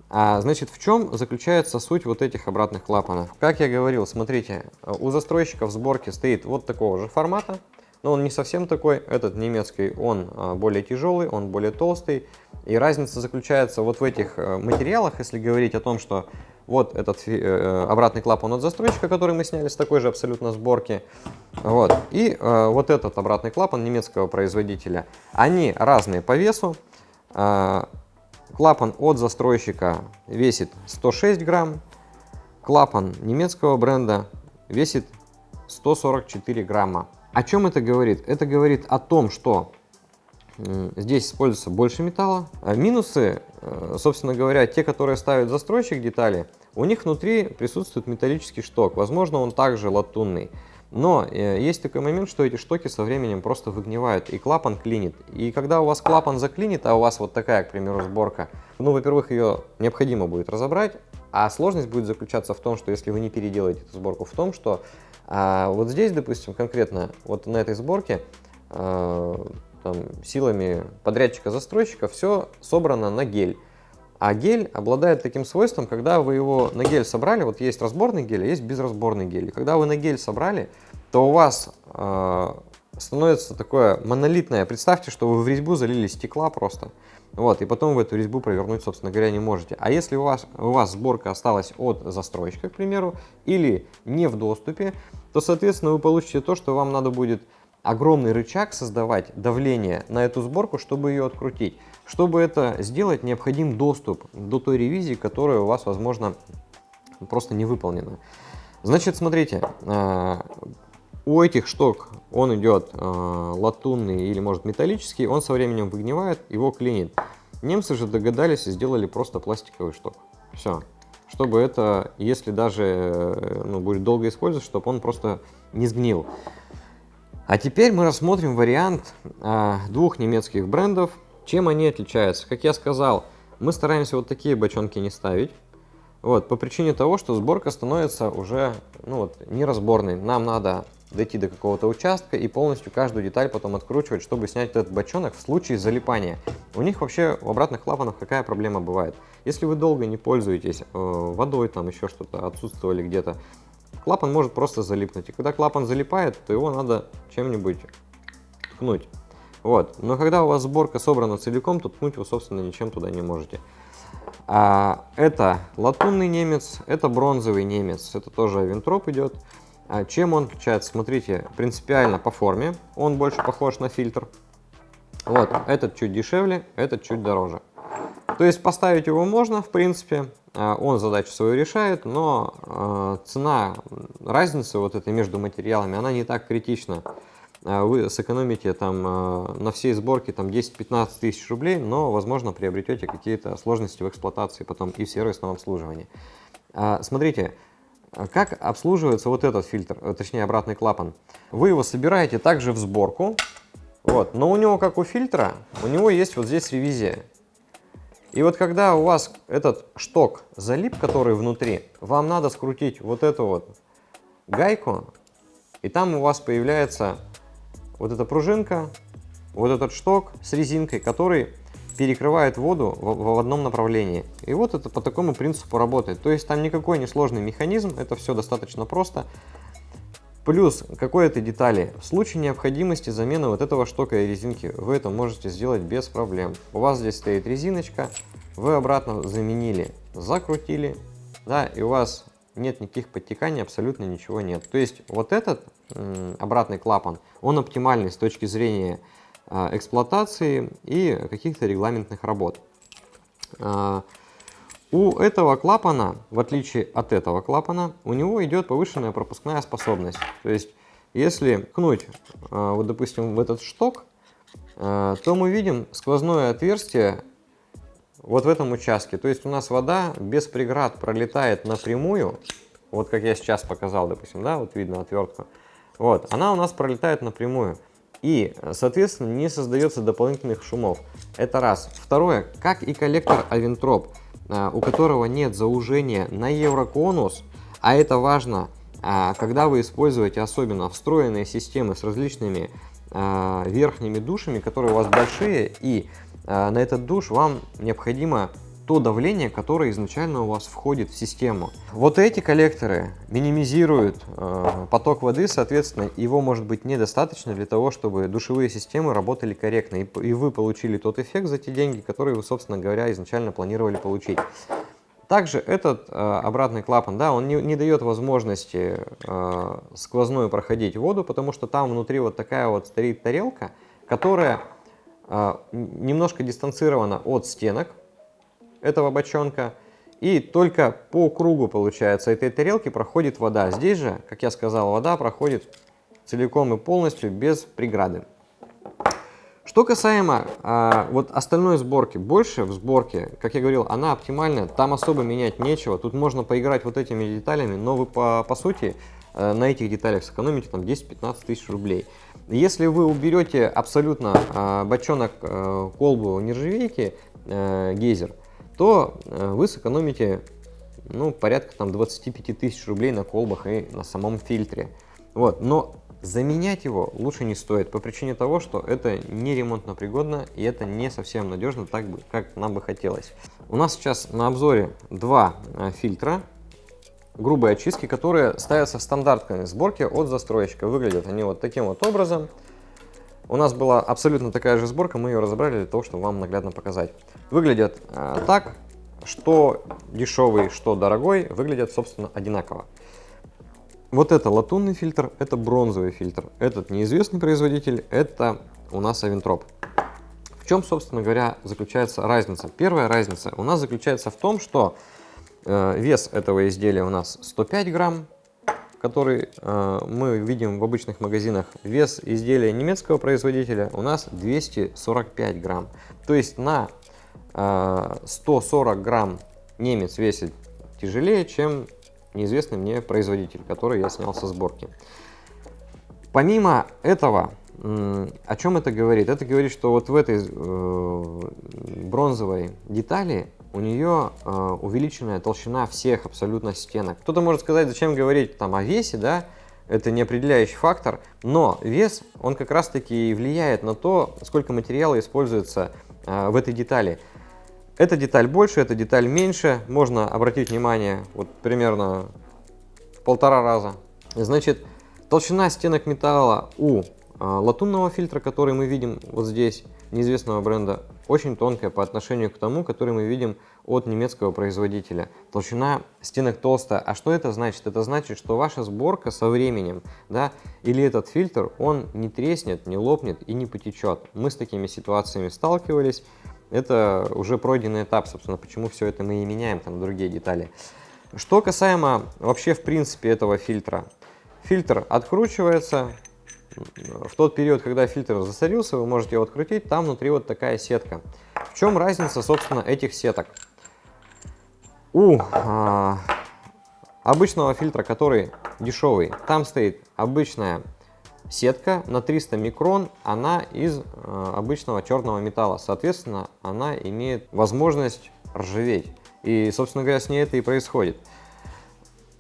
А, значит, в чем заключается суть вот этих обратных клапанов? Как я говорил, смотрите, у застройщиков сборки стоит вот такого же формата но он не совсем такой. Этот немецкий, он а, более тяжелый, он более толстый. И разница заключается вот в этих э, материалах, если говорить о том, что вот этот э, э, обратный клапан от застройщика, который мы сняли с такой же абсолютно сборки. Вот. И вот этот обратный клапан немецкого производителя. Они разные по весу. клапан от застройщика весит 106 грамм. Клапан немецкого бренда весит 144 грамма. О чем это говорит? Это говорит о том, что здесь используется больше металла. А минусы, э, собственно говоря, те, которые ставят застройщик детали, у них внутри присутствует металлический шток. Возможно, он также латунный. Но э, есть такой момент, что эти штоки со временем просто выгнивают, и клапан клинит. И когда у вас клапан заклинит, а у вас вот такая, к примеру, сборка, ну, во-первых, ее необходимо будет разобрать, а сложность будет заключаться в том, что если вы не переделаете эту сборку, в том, что а, вот здесь, допустим, конкретно вот на этой сборке а, там, силами подрядчика-застройщика все собрано на гель. А гель обладает таким свойством, когда вы его на гель собрали, вот есть разборный гель, а есть безразборный гель. И когда вы на гель собрали, то у вас э, становится такое монолитное. Представьте, что вы в резьбу залили стекла просто. Вот, и потом в эту резьбу провернуть, собственно говоря, не можете. А если у вас, у вас сборка осталась от застройщика, к примеру, или не в доступе, то, соответственно, вы получите то, что вам надо будет огромный рычаг создавать, давление на эту сборку, чтобы ее открутить. Чтобы это сделать, необходим доступ до той ревизии, которая у вас, возможно, просто не выполнена. Значит, смотрите, а, у этих шток он идет э, латунный или может металлический, он со временем выгнивает, его клинит. Немцы же догадались и сделали просто пластиковый шток. Все. Чтобы это, если даже э, ну, будет долго использовать, чтобы он просто не сгнил. А теперь мы рассмотрим вариант э, двух немецких брендов. Чем они отличаются? Как я сказал, мы стараемся вот такие бочонки не ставить. Вот, по причине того, что сборка становится уже ну, вот, неразборной. Нам надо дойти до какого-то участка и полностью каждую деталь потом откручивать, чтобы снять этот бочонок в случае залипания. У них вообще в обратных клапанах какая проблема бывает? Если вы долго не пользуетесь э, водой, там еще что-то, отсутствовали где-то, клапан может просто залипнуть. И когда клапан залипает, то его надо чем-нибудь ткнуть. Вот. Но когда у вас сборка собрана целиком, то ткнуть вы, собственно, ничем туда не можете. А, это латунный немец, это бронзовый немец, это тоже винтроп идет. А чем он отличается? Смотрите, принципиально по форме, он больше похож на фильтр. Вот, этот чуть дешевле, этот чуть дороже. То есть поставить его можно, в принципе, он задачу свою решает, но а, цена, разницы вот этой между материалами, она не так критична. А вы сэкономите там на всей сборке там 10-15 тысяч рублей, но, возможно, приобретете какие-то сложности в эксплуатации потом и в сервисном обслуживании. А, смотрите, как обслуживается вот этот фильтр, э, точнее обратный клапан. Вы его собираете также в сборку, вот, но у него, как у фильтра, у него есть вот здесь ревизия. И вот когда у вас этот шток залип, который внутри, вам надо скрутить вот эту вот гайку, и там у вас появляется вот эта пружинка, вот этот шток с резинкой, который перекрывает воду в, в одном направлении. И вот это по такому принципу работает. То есть там никакой не сложный механизм, это все достаточно просто. Плюс какой-то детали. В случае необходимости замены вот этого штока и резинки вы это можете сделать без проблем. У вас здесь стоит резиночка, вы обратно заменили, закрутили, да, и у вас нет никаких подтеканий, абсолютно ничего нет. То есть вот этот обратный клапан, он оптимальный с точки зрения а, эксплуатации и каких-то регламентных работ. А, у этого клапана, в отличие от этого клапана, у него идет повышенная пропускная способность. То есть, если ткнуть, а, вот, допустим, в этот шток, то мы видим сквозное отверстие вот в этом участке. То есть у нас вода без преград пролетает напрямую, вот как я сейчас показал, допустим, да, вот видно отвертку. Вот, она у нас пролетает напрямую. И, соответственно, не создается дополнительных шумов. Это раз. Второе, как и коллектор Авентроп, а, у которого нет заужения на евроконус, а это важно, а, когда вы используете особенно встроенные системы с различными а, верхними душами, которые у вас большие, и на этот душ вам необходимо то давление, которое изначально у вас входит в систему. Вот эти коллекторы минимизируют э, поток воды, соответственно, его может быть недостаточно для того, чтобы душевые системы работали корректно, и, и вы получили тот эффект за те деньги, которые вы, собственно говоря, изначально планировали получить. Также этот э, обратный клапан, да, он не, не дает возможности э, сквозную проходить воду, потому что там внутри вот такая вот стоит тарелка, которая э, немножко дистанцирована от стенок, этого бочонка. И только по кругу, получается, этой тарелки проходит вода. Здесь же, как я сказал, вода проходит целиком и полностью без преграды. Что касаемо а, вот остальной сборки, больше в сборке, как я говорил, она оптимальная, там особо менять нечего, тут можно поиграть вот этими деталями, но вы по, по сути э, на этих деталях сэкономите там 10-15 тысяч рублей. Если вы уберете абсолютно э, бочонок, э, колбу нержавейки, э, гейзер, то э, вы сэкономите ну, порядка там 25 тысяч рублей на колбах и на самом фильтре. Вот, но заменять его лучше не стоит по причине того, что это не ремонтно пригодно и это не совсем надежно так, как нам бы хотелось. У нас сейчас на обзоре два э, фильтра грубой очистки, которые ставятся в стандартной сборке от застройщика. Выглядят они вот таким вот образом. У нас была абсолютно такая же сборка, мы ее разобрали для того, чтобы вам наглядно показать. Выглядят э, так, что дешевый, что дорогой, выглядят, собственно, одинаково. Вот это латунный фильтр, это бронзовый фильтр. Этот неизвестный производитель, это у нас Авентроп. В чем, собственно говоря, заключается разница? Первая разница у нас заключается в том, что э, вес этого изделия у нас 105 грамм, который э, мы видим в обычных магазинах. Вес изделия немецкого производителя у нас 245 грамм. То есть на 140 грамм немец весит тяжелее, чем неизвестный мне производитель, который я снял со сборки. Помимо этого, о чем это говорит? Это говорит, что вот в этой э, бронзовой детали у нее э, увеличенная толщина всех абсолютно стенок. Кто-то может сказать, зачем говорить там о весе, да? Это не определяющий фактор, но вес, он как раз таки влияет на то, сколько материала используется э, в этой детали. Эта деталь больше, эта деталь меньше. Можно обратить внимание вот примерно в полтора раза. Значит, толщина стенок металла у а, латунного фильтра, который мы видим вот здесь, неизвестного бренда, очень тонкая по отношению к тому, который мы видим от немецкого производителя. Толщина стенок толстая. А что это значит? Это значит, что ваша сборка со временем, да, или этот фильтр, он не треснет, не лопнет и не потечет. Мы с такими ситуациями сталкивались это уже пройденный этап, собственно, почему все это мы и меняем, там другие детали. Что касаемо вообще в принципе этого фильтра. Фильтр откручивается. В тот период, когда фильтр засорился, вы можете его открутить, там внутри вот такая сетка. В чем разница, собственно, этих сеток? У а, обычного фильтра, который дешевый, там стоит обычная Сетка на 300 микрон, она из э, обычного черного металла. Соответственно, она имеет возможность ржаветь. И, собственно говоря, с ней это и происходит.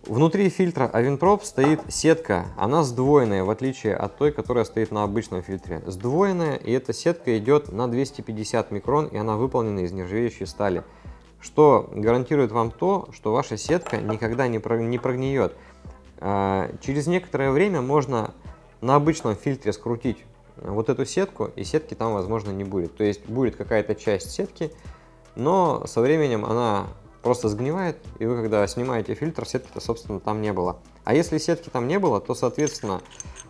Внутри фильтра Avinprop стоит сетка, она сдвоенная, в отличие от той, которая стоит на обычном фильтре. Сдвоенная, и эта сетка идет на 250 микрон, и она выполнена из нержавеющей стали. Что гарантирует вам то, что ваша сетка никогда не прогниет. А, через некоторое время можно на обычном фильтре скрутить вот эту сетку, и сетки там, возможно, не будет. То есть будет какая-то часть сетки, но со временем она просто сгнивает, и вы, когда снимаете фильтр, сетки-то, собственно, там не было. А если сетки там не было, то, соответственно,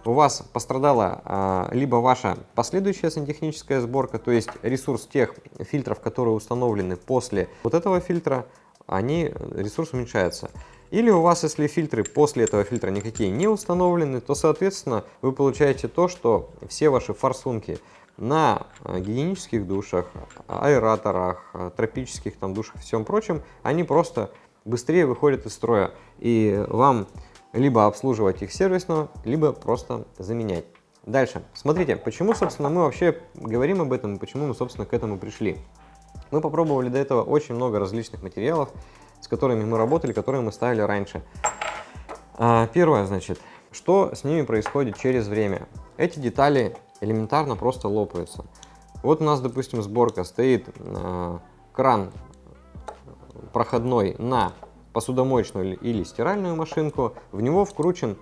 у вас пострадала а, либо ваша последующая сантехническая сборка, то есть ресурс тех фильтров, которые установлены после вот этого фильтра, они, ресурс уменьшается. Или у вас, если фильтры после этого фильтра никакие не установлены, то, соответственно, вы получаете то, что все ваши форсунки на э, гигиенических душах, аэраторах, э, тропических там душах и всем прочем, они просто быстрее выходят из строя. И вам либо обслуживать их сервисно, либо просто заменять. Дальше. Смотрите, почему, собственно, мы вообще говорим об этом, и почему мы, собственно, к этому пришли. Мы попробовали до этого очень много различных материалов, с которыми мы работали, которые мы ставили раньше. А, первое, значит, что с ними происходит через время. Эти детали элементарно просто лопаются. Вот у нас, допустим, сборка стоит э, кран проходной на посудомоечную или стиральную машинку. В него вкручен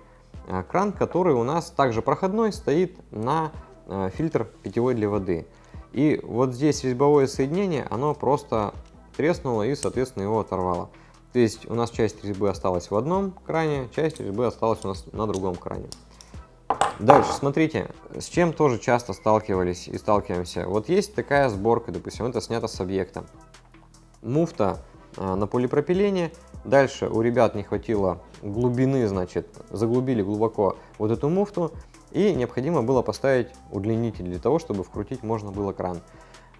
э, кран, который у нас также проходной стоит на э, фильтр питьевой для воды. И вот здесь резьбовое соединение, оно просто треснуло и, соответственно, его оторвало. То есть у нас часть резьбы осталась в одном кране, часть резьбы осталась у нас на другом кране. Дальше, смотрите, с чем тоже часто сталкивались и сталкиваемся. Вот есть такая сборка, допустим, это снято с объекта. Муфта а, на полипропилене. Дальше у ребят не хватило глубины, значит, заглубили глубоко вот эту муфту. и необходимо было поставить удлинитель для того, чтобы вкрутить можно было кран.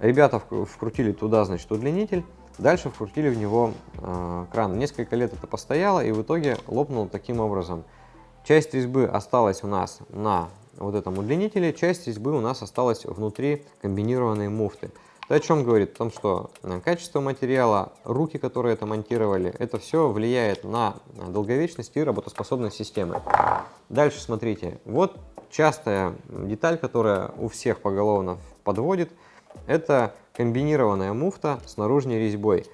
Ребята вкрутили туда, значит, удлинитель, дальше вкрутили в него э, кран. Несколько лет это постояло и в итоге лопнуло таким образом. Часть резьбы осталась у нас на вот этом удлинителе, часть резьбы у нас осталась внутри комбинированной муфты. Это о чем говорит? О том, что э, качество материала, руки, которые это монтировали, это все влияет на долговечность и работоспособность системы. Дальше смотрите, вот частая деталь, которая у всех поголовно подводит, это комбинированная муфта с наружной резьбой.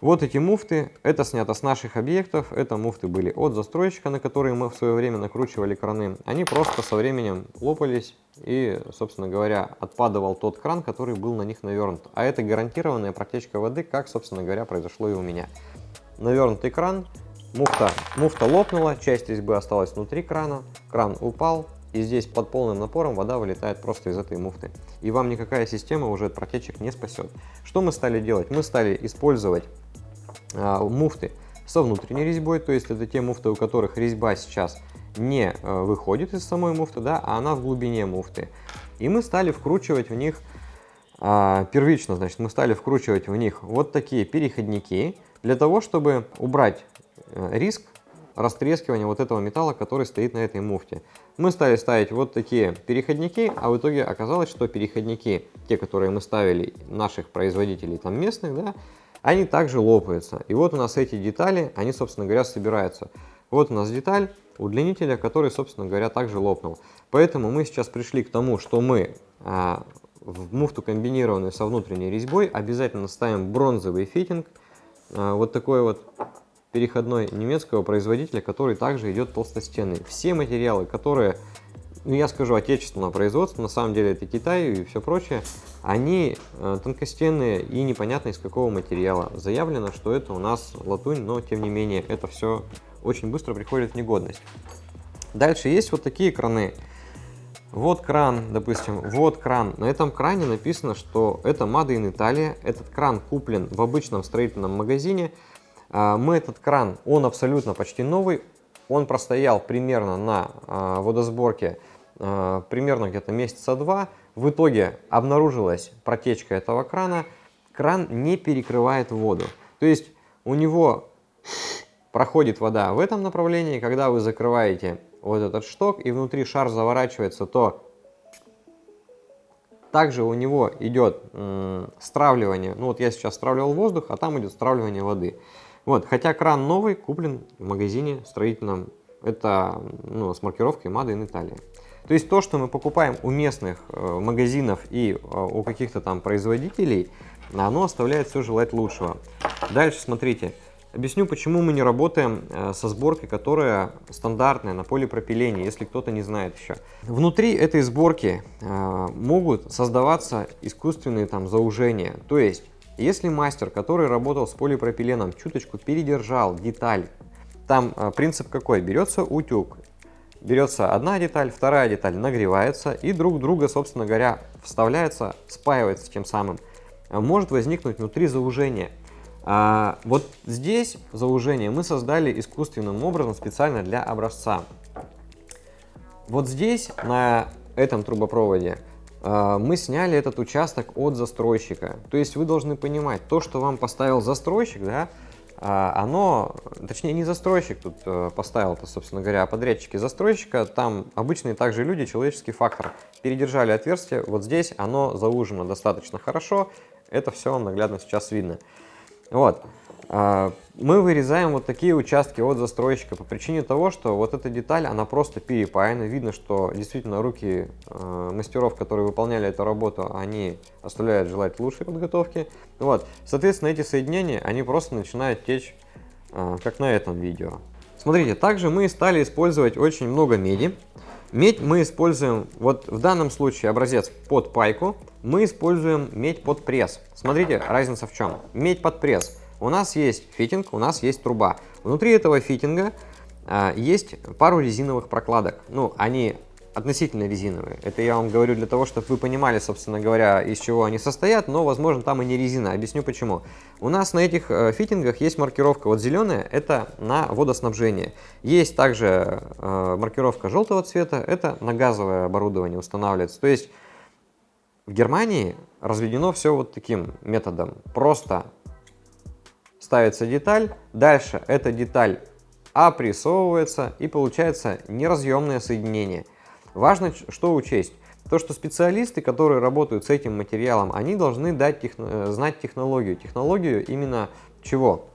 Вот эти муфты, это снято с наших объектов, это муфты были от застройщика, на которые мы в свое время накручивали краны. Они просто со временем лопались и, собственно говоря, отпадывал тот кран, который был на них навернут. А это гарантированная протечка воды, как, собственно говоря, произошло и у меня. Навернутый кран, муфта, муфта лопнула, часть резьбы осталась внутри крана, кран упал, и здесь под полным напором вода вылетает просто из этой муфты. И вам никакая система уже от протечек не спасет. Что мы стали делать? Мы стали использовать муфты со внутренней резьбой, то есть это те муфты, у которых резьба сейчас не а, выходит из самой муфты, да, а она в глубине муфты. И мы стали вкручивать в них, а, первично, значит, мы стали вкручивать в них вот такие переходники, для того, чтобы убрать э, риск растрескивания вот этого металла, который стоит на этой муфте. Мы стали ставить вот такие переходники, а в итоге оказалось, что переходники, те, которые мы ставили наших производителей там местных, да, они также лопаются. И вот у нас эти детали, они, собственно говоря, собираются. Вот у нас деталь удлинителя, который, собственно говоря, также лопнул. Поэтому мы сейчас пришли к тому, что мы а, в муфту комбинированную со внутренней резьбой обязательно ставим бронзовый фитинг, а, вот такой вот переходной немецкого производителя, который также идет толстостенный. Все материалы, которые ну, я скажу, отечественного производства, на самом деле это Китай и все прочее, они э, тонкостенные и непонятно из какого материала. Заявлено, что это у нас латунь, но тем не менее это все очень быстро приходит в негодность. Дальше есть вот такие краны. Вот кран, допустим, вот кран. На этом кране написано, что это Made in Italia. Этот кран куплен в обычном строительном магазине. А, мы этот кран, он абсолютно почти новый. Он простоял примерно на а, водосборке Э, примерно где-то месяца два. В итоге обнаружилась протечка этого крана. Кран не перекрывает воду. То есть у него проходит вода в этом направлении. Когда вы закрываете вот этот шток и внутри шар заворачивается, то также у него идет стравливание. Ну вот я сейчас стравливал воздух, а там идет стравливание воды. Вот, хотя кран новый, куплен в магазине строительном. Это ну, с маркировкой Made in Italia. То есть то, что мы покупаем у местных э, магазинов и э, у каких-то там производителей, оно оставляет все желать лучшего. Дальше смотрите. Объясню, почему мы не работаем э, со сборкой, которая стандартная на полипропилене, если кто-то не знает еще. Внутри этой сборки могут создаваться искусственные там заужения. То есть, если мастер, который работал с полипропиленом, чуточку передержал деталь, там принцип какой? Берется утюг, берется одна деталь, вторая деталь нагревается и друг друга, собственно говоря, вставляется, спаивается тем самым. Может возникнуть внутри заужение. А, вот здесь заужение мы создали искусственным образом специально для образца. Вот здесь, на этом трубопроводе, а, мы сняли этот участок от застройщика. То есть вы должны понимать, то, что вам поставил застройщик, да, оно, точнее не застройщик тут э, поставил это, собственно говоря, а подрядчики застройщика, там обычные также люди, человеческий фактор. Передержали отверстие, вот здесь оно заужено достаточно хорошо, это все наглядно сейчас видно. Вот. Мы вырезаем вот такие участки от застройщика по причине того, что вот эта деталь, она просто перепаяна. Видно, что действительно руки э, мастеров, которые выполняли эту работу, они оставляют желать лучшей подготовки. Вот. Соответственно, эти соединения, они просто начинают течь, э, как на этом видео. Смотрите, также мы стали использовать очень много меди. Медь мы используем, вот в данном случае образец под пайку, мы используем медь под пресс. Смотрите, разница в чем. Медь под пресс у нас есть фитинг, у нас есть труба. Внутри этого фитинга а, есть пару резиновых прокладок. Ну, они относительно резиновые. Это я вам говорю для того, чтобы вы понимали, собственно говоря, из чего они состоят, но, возможно, там и не резина. Объясню почему. У нас на этих э, фитингах есть маркировка. Вот зеленая – это на водоснабжение. Есть также э, маркировка желтого цвета – это на газовое оборудование устанавливается. То есть в Германии разведено все вот таким методом. Просто ставится деталь, дальше эта деталь опрессовывается и получается неразъемное соединение. Важно что учесть. То, что специалисты, которые работают с этим материалом, они должны дать техно э, знать технологию. Технологию именно чего?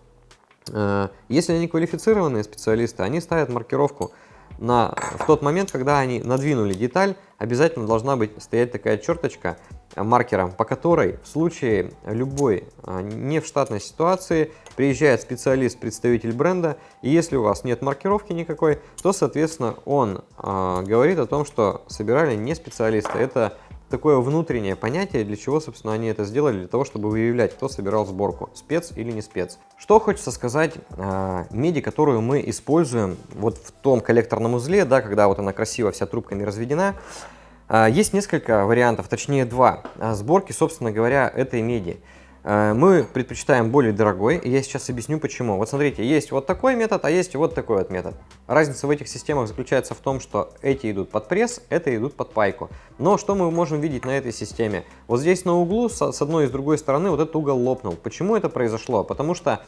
Э, если они квалифицированные специалисты, они ставят маркировку на, в тот момент, когда они надвинули деталь, обязательно должна быть стоять такая черточка маркером, по которой в случае любой э, не в штатной ситуации приезжает специалист, представитель бренда, и если у вас нет маркировки никакой, то, соответственно, он э, говорит о том, что собирали не специалисты. Это такое внутреннее понятие, для чего, собственно, они это сделали, для того, чтобы выявлять, кто собирал сборку, спец или не спец. Что хочется сказать, э, меди, которую мы используем вот в том коллекторном узле, да, когда вот она красиво вся трубками разведена, э, есть несколько вариантов, точнее два, сборки, собственно говоря, этой меди. Э, мы предпочитаем более дорогой, и я сейчас объясню почему. Вот смотрите, есть вот такой метод, а есть вот такой вот метод. Разница в этих системах заключается в том, что эти идут под пресс, это идут под пайку. Но что мы можем видеть на этой системе? Вот здесь на углу, с одной и с другой стороны, вот этот угол лопнул. Почему это произошло? Потому что,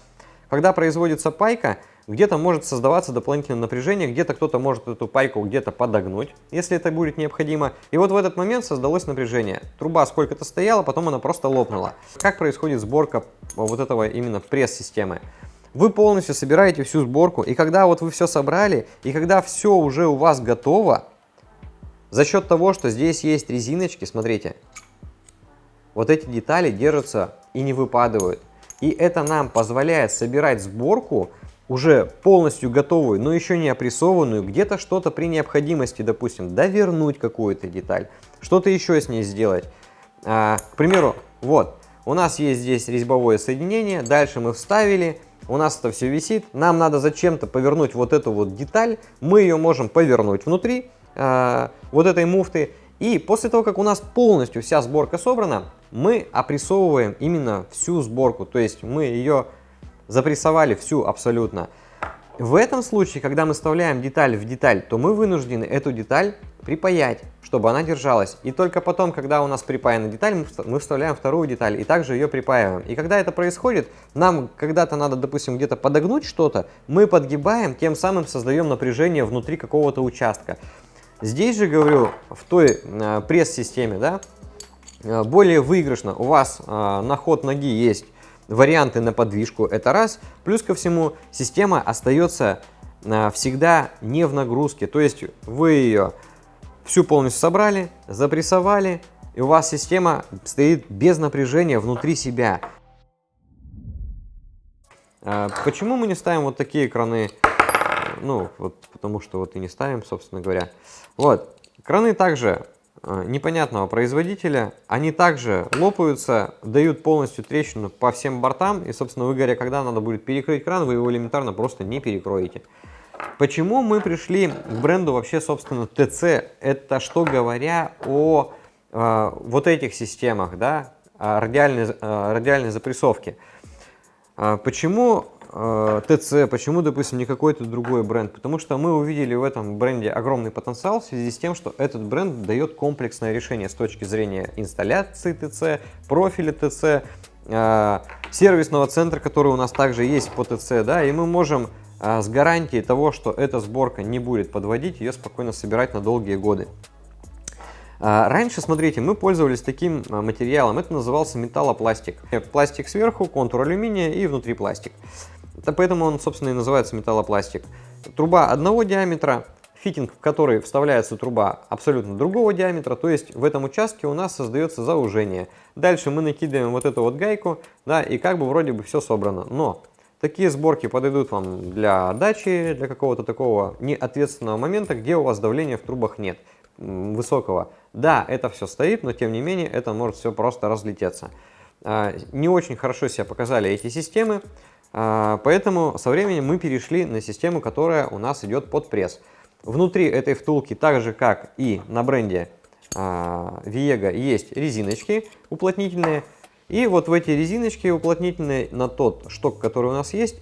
когда производится пайка, где-то может создаваться дополнительное напряжение, где-то кто-то может эту пайку где-то подогнуть, если это будет необходимо. И вот в этот момент создалось напряжение. Труба сколько-то стояла, потом она просто лопнула. Как происходит сборка вот этого именно пресс-системы? Вы полностью собираете всю сборку, и когда вот вы все собрали, и когда все уже у вас готово, за счет того, что здесь есть резиночки, смотрите, вот эти детали держатся и не выпадают. И это нам позволяет собирать сборку уже полностью готовую, но еще не опрессованную, где-то что-то при необходимости, допустим, довернуть какую-то деталь, что-то еще с ней сделать. А, к примеру, вот, у нас есть здесь резьбовое соединение, дальше мы вставили, у нас это все висит, нам надо зачем-то повернуть вот эту вот деталь, мы ее можем повернуть внутри а, вот этой муфты, и после того, как у нас полностью вся сборка собрана, мы опрессовываем именно всю сборку, то есть мы ее запрессовали всю абсолютно. В этом случае, когда мы вставляем деталь в деталь, то мы вынуждены эту деталь припаять, чтобы она держалась. И только потом, когда у нас припаяна деталь, мы вставляем вторую деталь и также ее припаиваем. И когда это происходит, нам когда-то надо, допустим, где-то подогнуть что-то, мы подгибаем, тем самым создаем напряжение внутри какого-то участка. Здесь же, говорю, в той э, пресс-системе, да, э, более выигрышно. У вас э, на ход ноги есть варианты на подвижку, это раз. Плюс ко всему, система остается а, всегда не в нагрузке. То есть вы ее всю полностью собрали, запрессовали, и у вас система стоит без напряжения внутри себя. А, почему мы не ставим вот такие краны? Ну, вот потому что вот и не ставим, собственно говоря. Вот, краны также непонятного производителя. Они также лопаются, дают полностью трещину по всем бортам. И, собственно, вы говоря, когда надо будет перекрыть кран, вы его элементарно просто не перекроете. Почему мы пришли к бренду вообще, собственно, TC? Это что говоря о э, вот этих системах, да, радиальной, э, радиальной запрессовки. Э, почему Э, ТЦ, почему, допустим, не какой-то другой бренд? Потому что мы увидели в этом бренде огромный потенциал в связи с тем, что этот бренд дает комплексное решение с точки зрения инсталляции ТЦ, профиля ТЦ, э, сервисного центра, который у нас также есть по ТЦ, да, и мы можем э, с гарантией того, что эта сборка не будет подводить, ее спокойно собирать на долгие годы. Раньше, смотрите, мы пользовались таким материалом, это назывался металлопластик. Пластик сверху, контур алюминия и внутри пластик. Это поэтому он, собственно, и называется металлопластик. Труба одного диаметра, фитинг, в который вставляется труба абсолютно другого диаметра, то есть в этом участке у нас создается заужение. Дальше мы накидываем вот эту вот гайку, да, и как бы вроде бы все собрано. Но такие сборки подойдут вам для дачи, для какого-то такого неответственного момента, где у вас давления в трубах нет высокого. Да, это все стоит, но тем не менее это может все просто разлететься. А, не очень хорошо себя показали эти системы. А, поэтому со временем мы перешли на систему, которая у нас идет под пресс. Внутри этой втулки, так же как и на бренде а, Viega, есть резиночки уплотнительные. И вот в эти резиночки уплотнительные на тот шток, который у нас есть,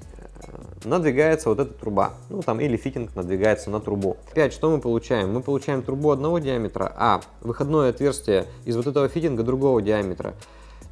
надвигается вот эта труба. Ну, там или фитинг надвигается на трубу. Опять, что мы получаем? Мы получаем трубу одного диаметра, а выходное отверстие из вот этого фитинга другого диаметра.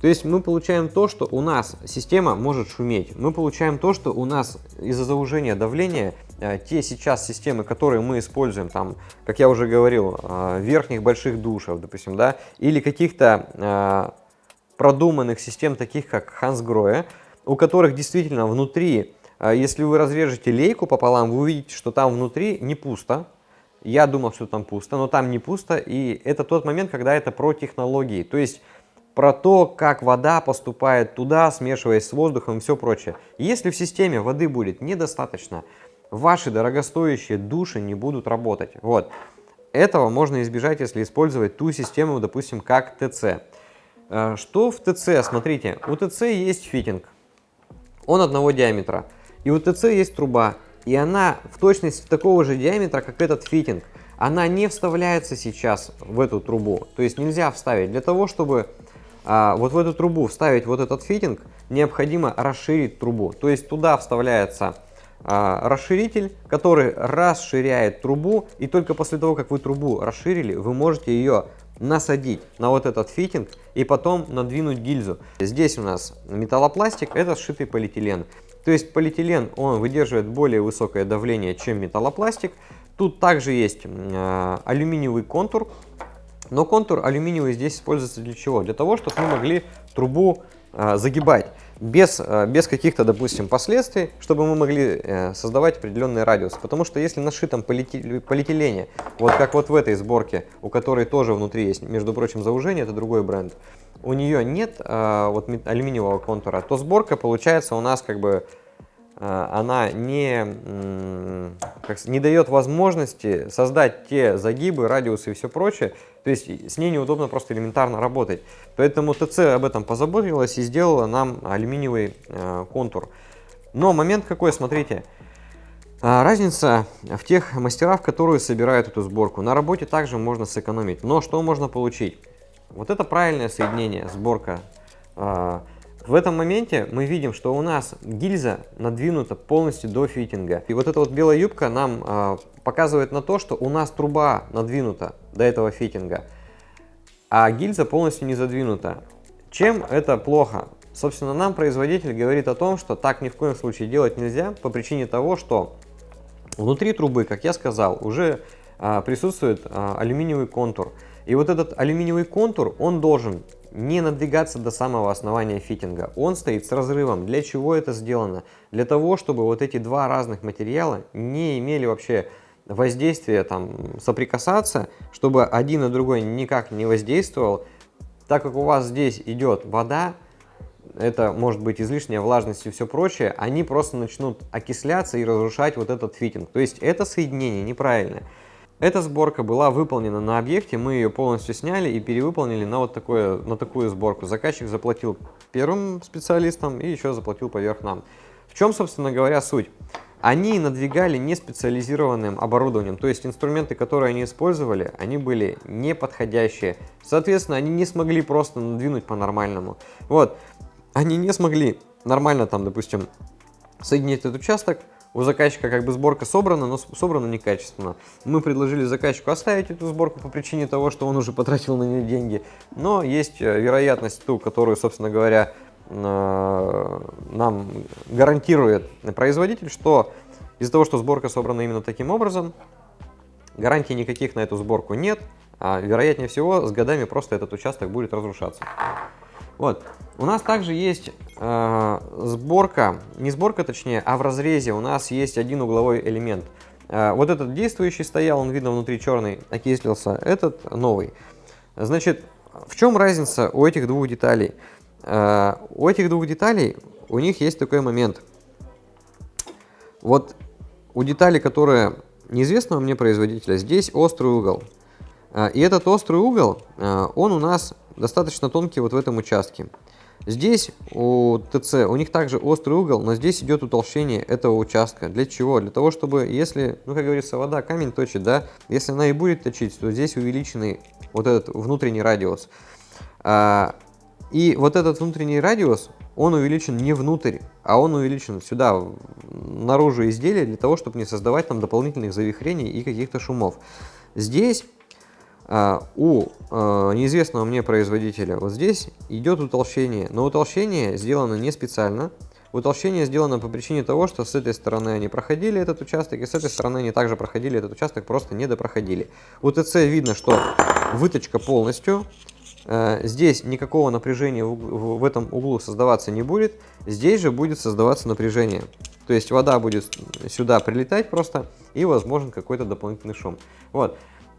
То есть мы получаем то, что у нас система может шуметь. Мы получаем то, что у нас из-за заужения давления э, те сейчас системы, которые мы используем, там, как я уже говорил, э, верхних больших душев, допустим, да, или каких-то э, продуманных систем, таких как Hansgrohe, у которых действительно внутри если вы разрежете лейку пополам, вы увидите, что там внутри не пусто. Я думал, что там пусто, но там не пусто. И это тот момент, когда это про технологии. То есть про то, как вода поступает туда, смешиваясь с воздухом и все прочее. Если в системе воды будет недостаточно, ваши дорогостоящие души не будут работать. Вот. Этого можно избежать, если использовать ту систему, допустим, как TECE. Э, что в TECE? Смотрите, у TECE есть фитинг. Он одного диаметра. И у TECE есть труба, и она в точности такого же диаметра, как этот фитинг. Она не вставляется сейчас в эту трубу, то есть нельзя вставить. Для того, чтобы вот в эту трубу вставить вот этот фитинг, необходимо расширить трубу. То есть туда вставляется а, расширитель, который расширяет трубу, и только после того, как вы трубу расширили, вы можете ее насадить на вот этот фитинг и потом надвинуть гильзу. Здесь у нас металлопластик, это сшитый полиэтилен. То есть полиэтилен, он выдерживает более высокое давление, чем металлопластик. Тут также есть э, алюминиевый контур, но контур алюминиевый здесь используется для чего? Для того, чтобы мы могли трубу э, загибать без, э, без каких-то, допустим, последствий, чтобы мы могли э, создавать определенный радиус. Потому что если на шитом полиэтилене, вот как вот в этой сборке, у которой тоже внутри есть, между прочим, заужение, это другой бренд, у нее нет э, вот алюминиевого контура, то сборка получается у нас как бы она не, как, не дает возможности создать те загибы, радиусы и все прочее. То есть с ней неудобно просто элементарно работать. Поэтому ТЦ об этом позаботилась и сделала нам алюминиевый э, контур. Но момент какой, смотрите. Разница в тех мастерах, которые собирают эту сборку. На работе также можно сэкономить. Но что можно получить? Вот это правильное соединение, сборка. А, в этом моменте мы видим, что у нас гильза надвинута полностью до фитинга. И вот эта вот белая юбка нам а, показывает на то, что у нас труба надвинута до этого фитинга, а гильза полностью не задвинута. Чем это плохо? Собственно, нам производитель говорит о том, что так ни в коем случае делать нельзя по причине того, что внутри трубы, как я сказал, уже а, присутствует алюминиевый контур. И вот этот алюминиевый контур, он должен не надвигаться до самого основания фитинга. Он стоит с разрывом. Для чего это сделано? Для того, чтобы вот эти два разных материала не имели вообще воздействия, там, соприкасаться, чтобы один на другой никак не воздействовал. Так как у вас здесь идет вода, это может быть излишняя влажность и все прочее, они просто начнут окисляться и разрушать вот этот фитинг. То есть это соединение неправильное. Эта сборка была выполнена на объекте, мы ее полностью сняли и перевыполнили на вот такое, на такую сборку. Заказчик заплатил первым специалистам и еще заплатил поверх нам. В чем, собственно говоря, суть? Они надвигали не специализированным оборудованием, то есть инструменты, которые они использовали, они были не подходящие. Соответственно, они не смогли просто надвинуть по-нормальному. Вот, они не смогли нормально там, допустим, соединить этот участок, у заказчика как бы сборка собрана, но собрана некачественно. Мы предложили заказчику оставить эту сборку по причине того, что он уже потратил на нее деньги. Но есть э, вероятность ту, которую, собственно говоря, нам гарантирует производитель, что из-за того, что сборка собрана именно таким образом, гарантий никаких на эту сборку нет, а вероятнее всего с годами просто этот участок будет разрушаться. Вот. У нас также есть э, сборка, не сборка точнее, а в разрезе у нас есть один угловой элемент. Э, вот этот действующий стоял, он видно внутри черный, окислился, этот новый. Значит, в чем разница у этих двух деталей? Э, у этих двух деталей у них есть такой момент. Вот у детали, которые неизвестного мне производителя, здесь острый угол. Э, и этот острый угол, э, он у нас достаточно тонкий вот в этом участке. Здесь у ТЦ, у них также острый угол, но здесь идет утолщение этого участка. Для чего? Для того, чтобы, если, ну, как говорится, вода камень точит, да, если она и будет точить, то здесь увеличенный вот этот внутренний радиус. И вот этот внутренний радиус, он увеличен не внутрь, а он увеличен сюда, наружу изделия, для того, чтобы не создавать там дополнительных завихрений и каких-то шумов. Здесь а, у а, неизвестного мне производителя вот здесь идет утолщение, но утолщение сделано не специально. Утолщение сделано по причине того, что с этой стороны они проходили этот участок, и с этой стороны они также проходили этот участок, просто не допроходили. У ТЦ видно, что выточка полностью, здесь никакого напряжения в этом углу создаваться не будет, здесь же будет создаваться напряжение. То есть вода будет сюда прилетать просто, и возможен какой-то дополнительный шум. Вот.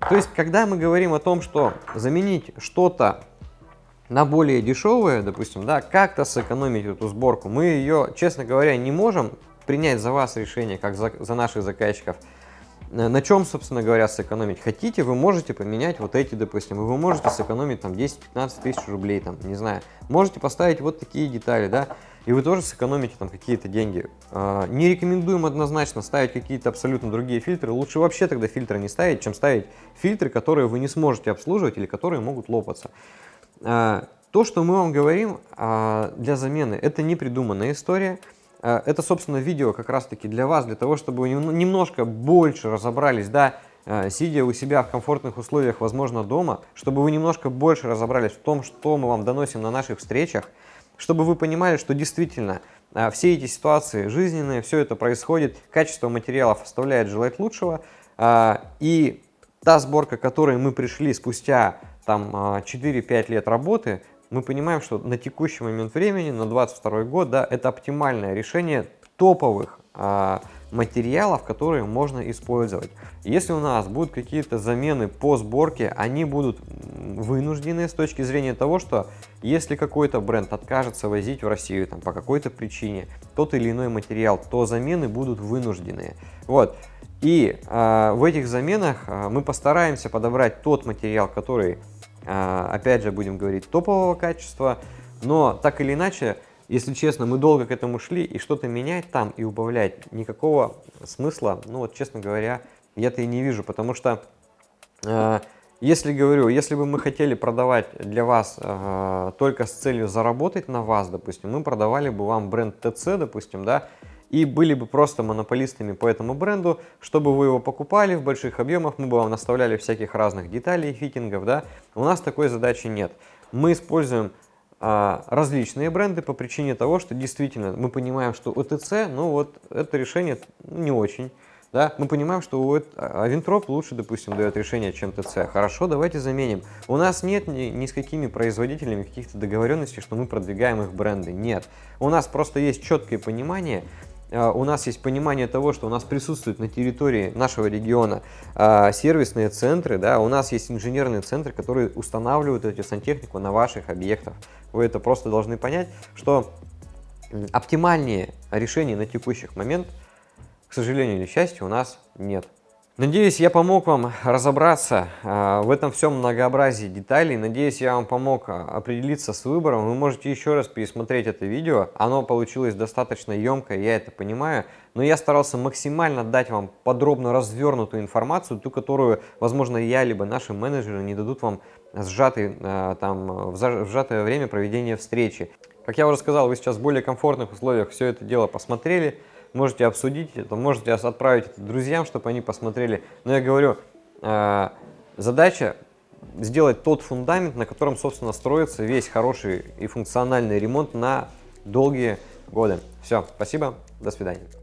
То есть, когда мы говорим о том, что заменить что-то на более дешевое, допустим, да, как-то сэкономить эту сборку, мы ее, честно говоря, не можем принять за вас решение, как за, за наших заказчиков. На чем, собственно говоря, сэкономить? Хотите, вы можете поменять вот эти, допустим, вы можете сэкономить там 10-15 тысяч рублей, там, не знаю. Можете поставить вот такие детали, да, и вы тоже сэкономите там какие-то деньги. А, не рекомендуем однозначно ставить какие-то абсолютно другие фильтры. Лучше вообще тогда фильтры не ставить, чем ставить фильтры, которые вы не сможете обслуживать или которые могут лопаться. А, то, что мы вам говорим а, для замены, это не придуманная история. Это, собственно, видео как раз-таки для вас, для того, чтобы вы немножко больше разобрались, да, сидя у себя в комфортных условиях, возможно, дома, чтобы вы немножко больше разобрались в том, что мы вам доносим на наших встречах, чтобы вы понимали, что действительно а, все эти сиитуации жизненные, все это происходит, качество материалов оставляет желать лучшего, а, и та сборка, к которой мы пришли спустя там 4-5 а, лет работы, мы понимаем, что на текущий момент времени, на 22 год, да, это оптимальное решение топовых материалов, которые можно использовать. Если у нас будут какие-то замены по сборке, они будут вынуждены с точки зрения того, что если какой-то бренд откажется возить в Россию там, по какой-то причине тот или иной материал, то замены будут вынужденные. Вот. И э, в этих заменах э, мы постараемся подобрать тот материал, который, опять же, будем говорить, топового качества, но так или иначе, если честно, мы долго к этому шли, и что-то менять там и убавлять никакого смысла, ну вот, честно говоря, я-то и не вижу, потому что, э, если говорю, если бы мы хотели продавать для вас э, только с целью заработать на вас, допустим, мы продавали бы вам бренд ТЦ, допустим, да, и были бы просто монополистами по этому бренду, чтобы вы его покупали в больших объемах, мы бы вам наставляли всяких разных деталей, фитингов, да, у нас такой задачи нет. Мы используем а, различные бренды по причине того, что действительно мы понимаем, что ОТЦ, ну вот это решение не очень. Да? Мы понимаем, что у Авентроп лучше, допустим, дает решение, чем ТЦ. Хорошо, давайте заменим. У нас нет ни, ни с какими производителями каких-то договоренностей, что мы продвигаем их бренды. Нет. У нас просто есть четкое понимание, а, у нас есть понимание того, что у нас присутствуют на территории нашего региона а, сервисные центры, да, у нас есть инженерные центры, которые устанавливают эту сантехнику на ваших объектах. Вы это просто должны понять, что оптимальнее решений на текущий момент, к сожалению или счастью, у нас нет. Надеюсь, я помог вам разобраться э, в этом всем многообразии деталей. Надеюсь, я вам помог а, определиться с выбором. Вы можете еще раз пересмотреть это видео. Оно получилось достаточно емкое, я это понимаю. Но я старался максимально дать вам подробно развернутую информацию, ту, которую, возможно, я либо наши менеджеры не дадут вам сжатый, э, там, в сжатое время проведения встречи. Как я уже сказал, вы сейчас в более комфортных условиях все это дело посмотрели можете обсудить это, можете отправить это друзьям, чтобы они посмотрели. Но я говорю, э, задача сделать тот фундамент, на котором, собственно, строится весь хороший и функциональный ремонт на долгие годы. Все, спасибо, до свидания.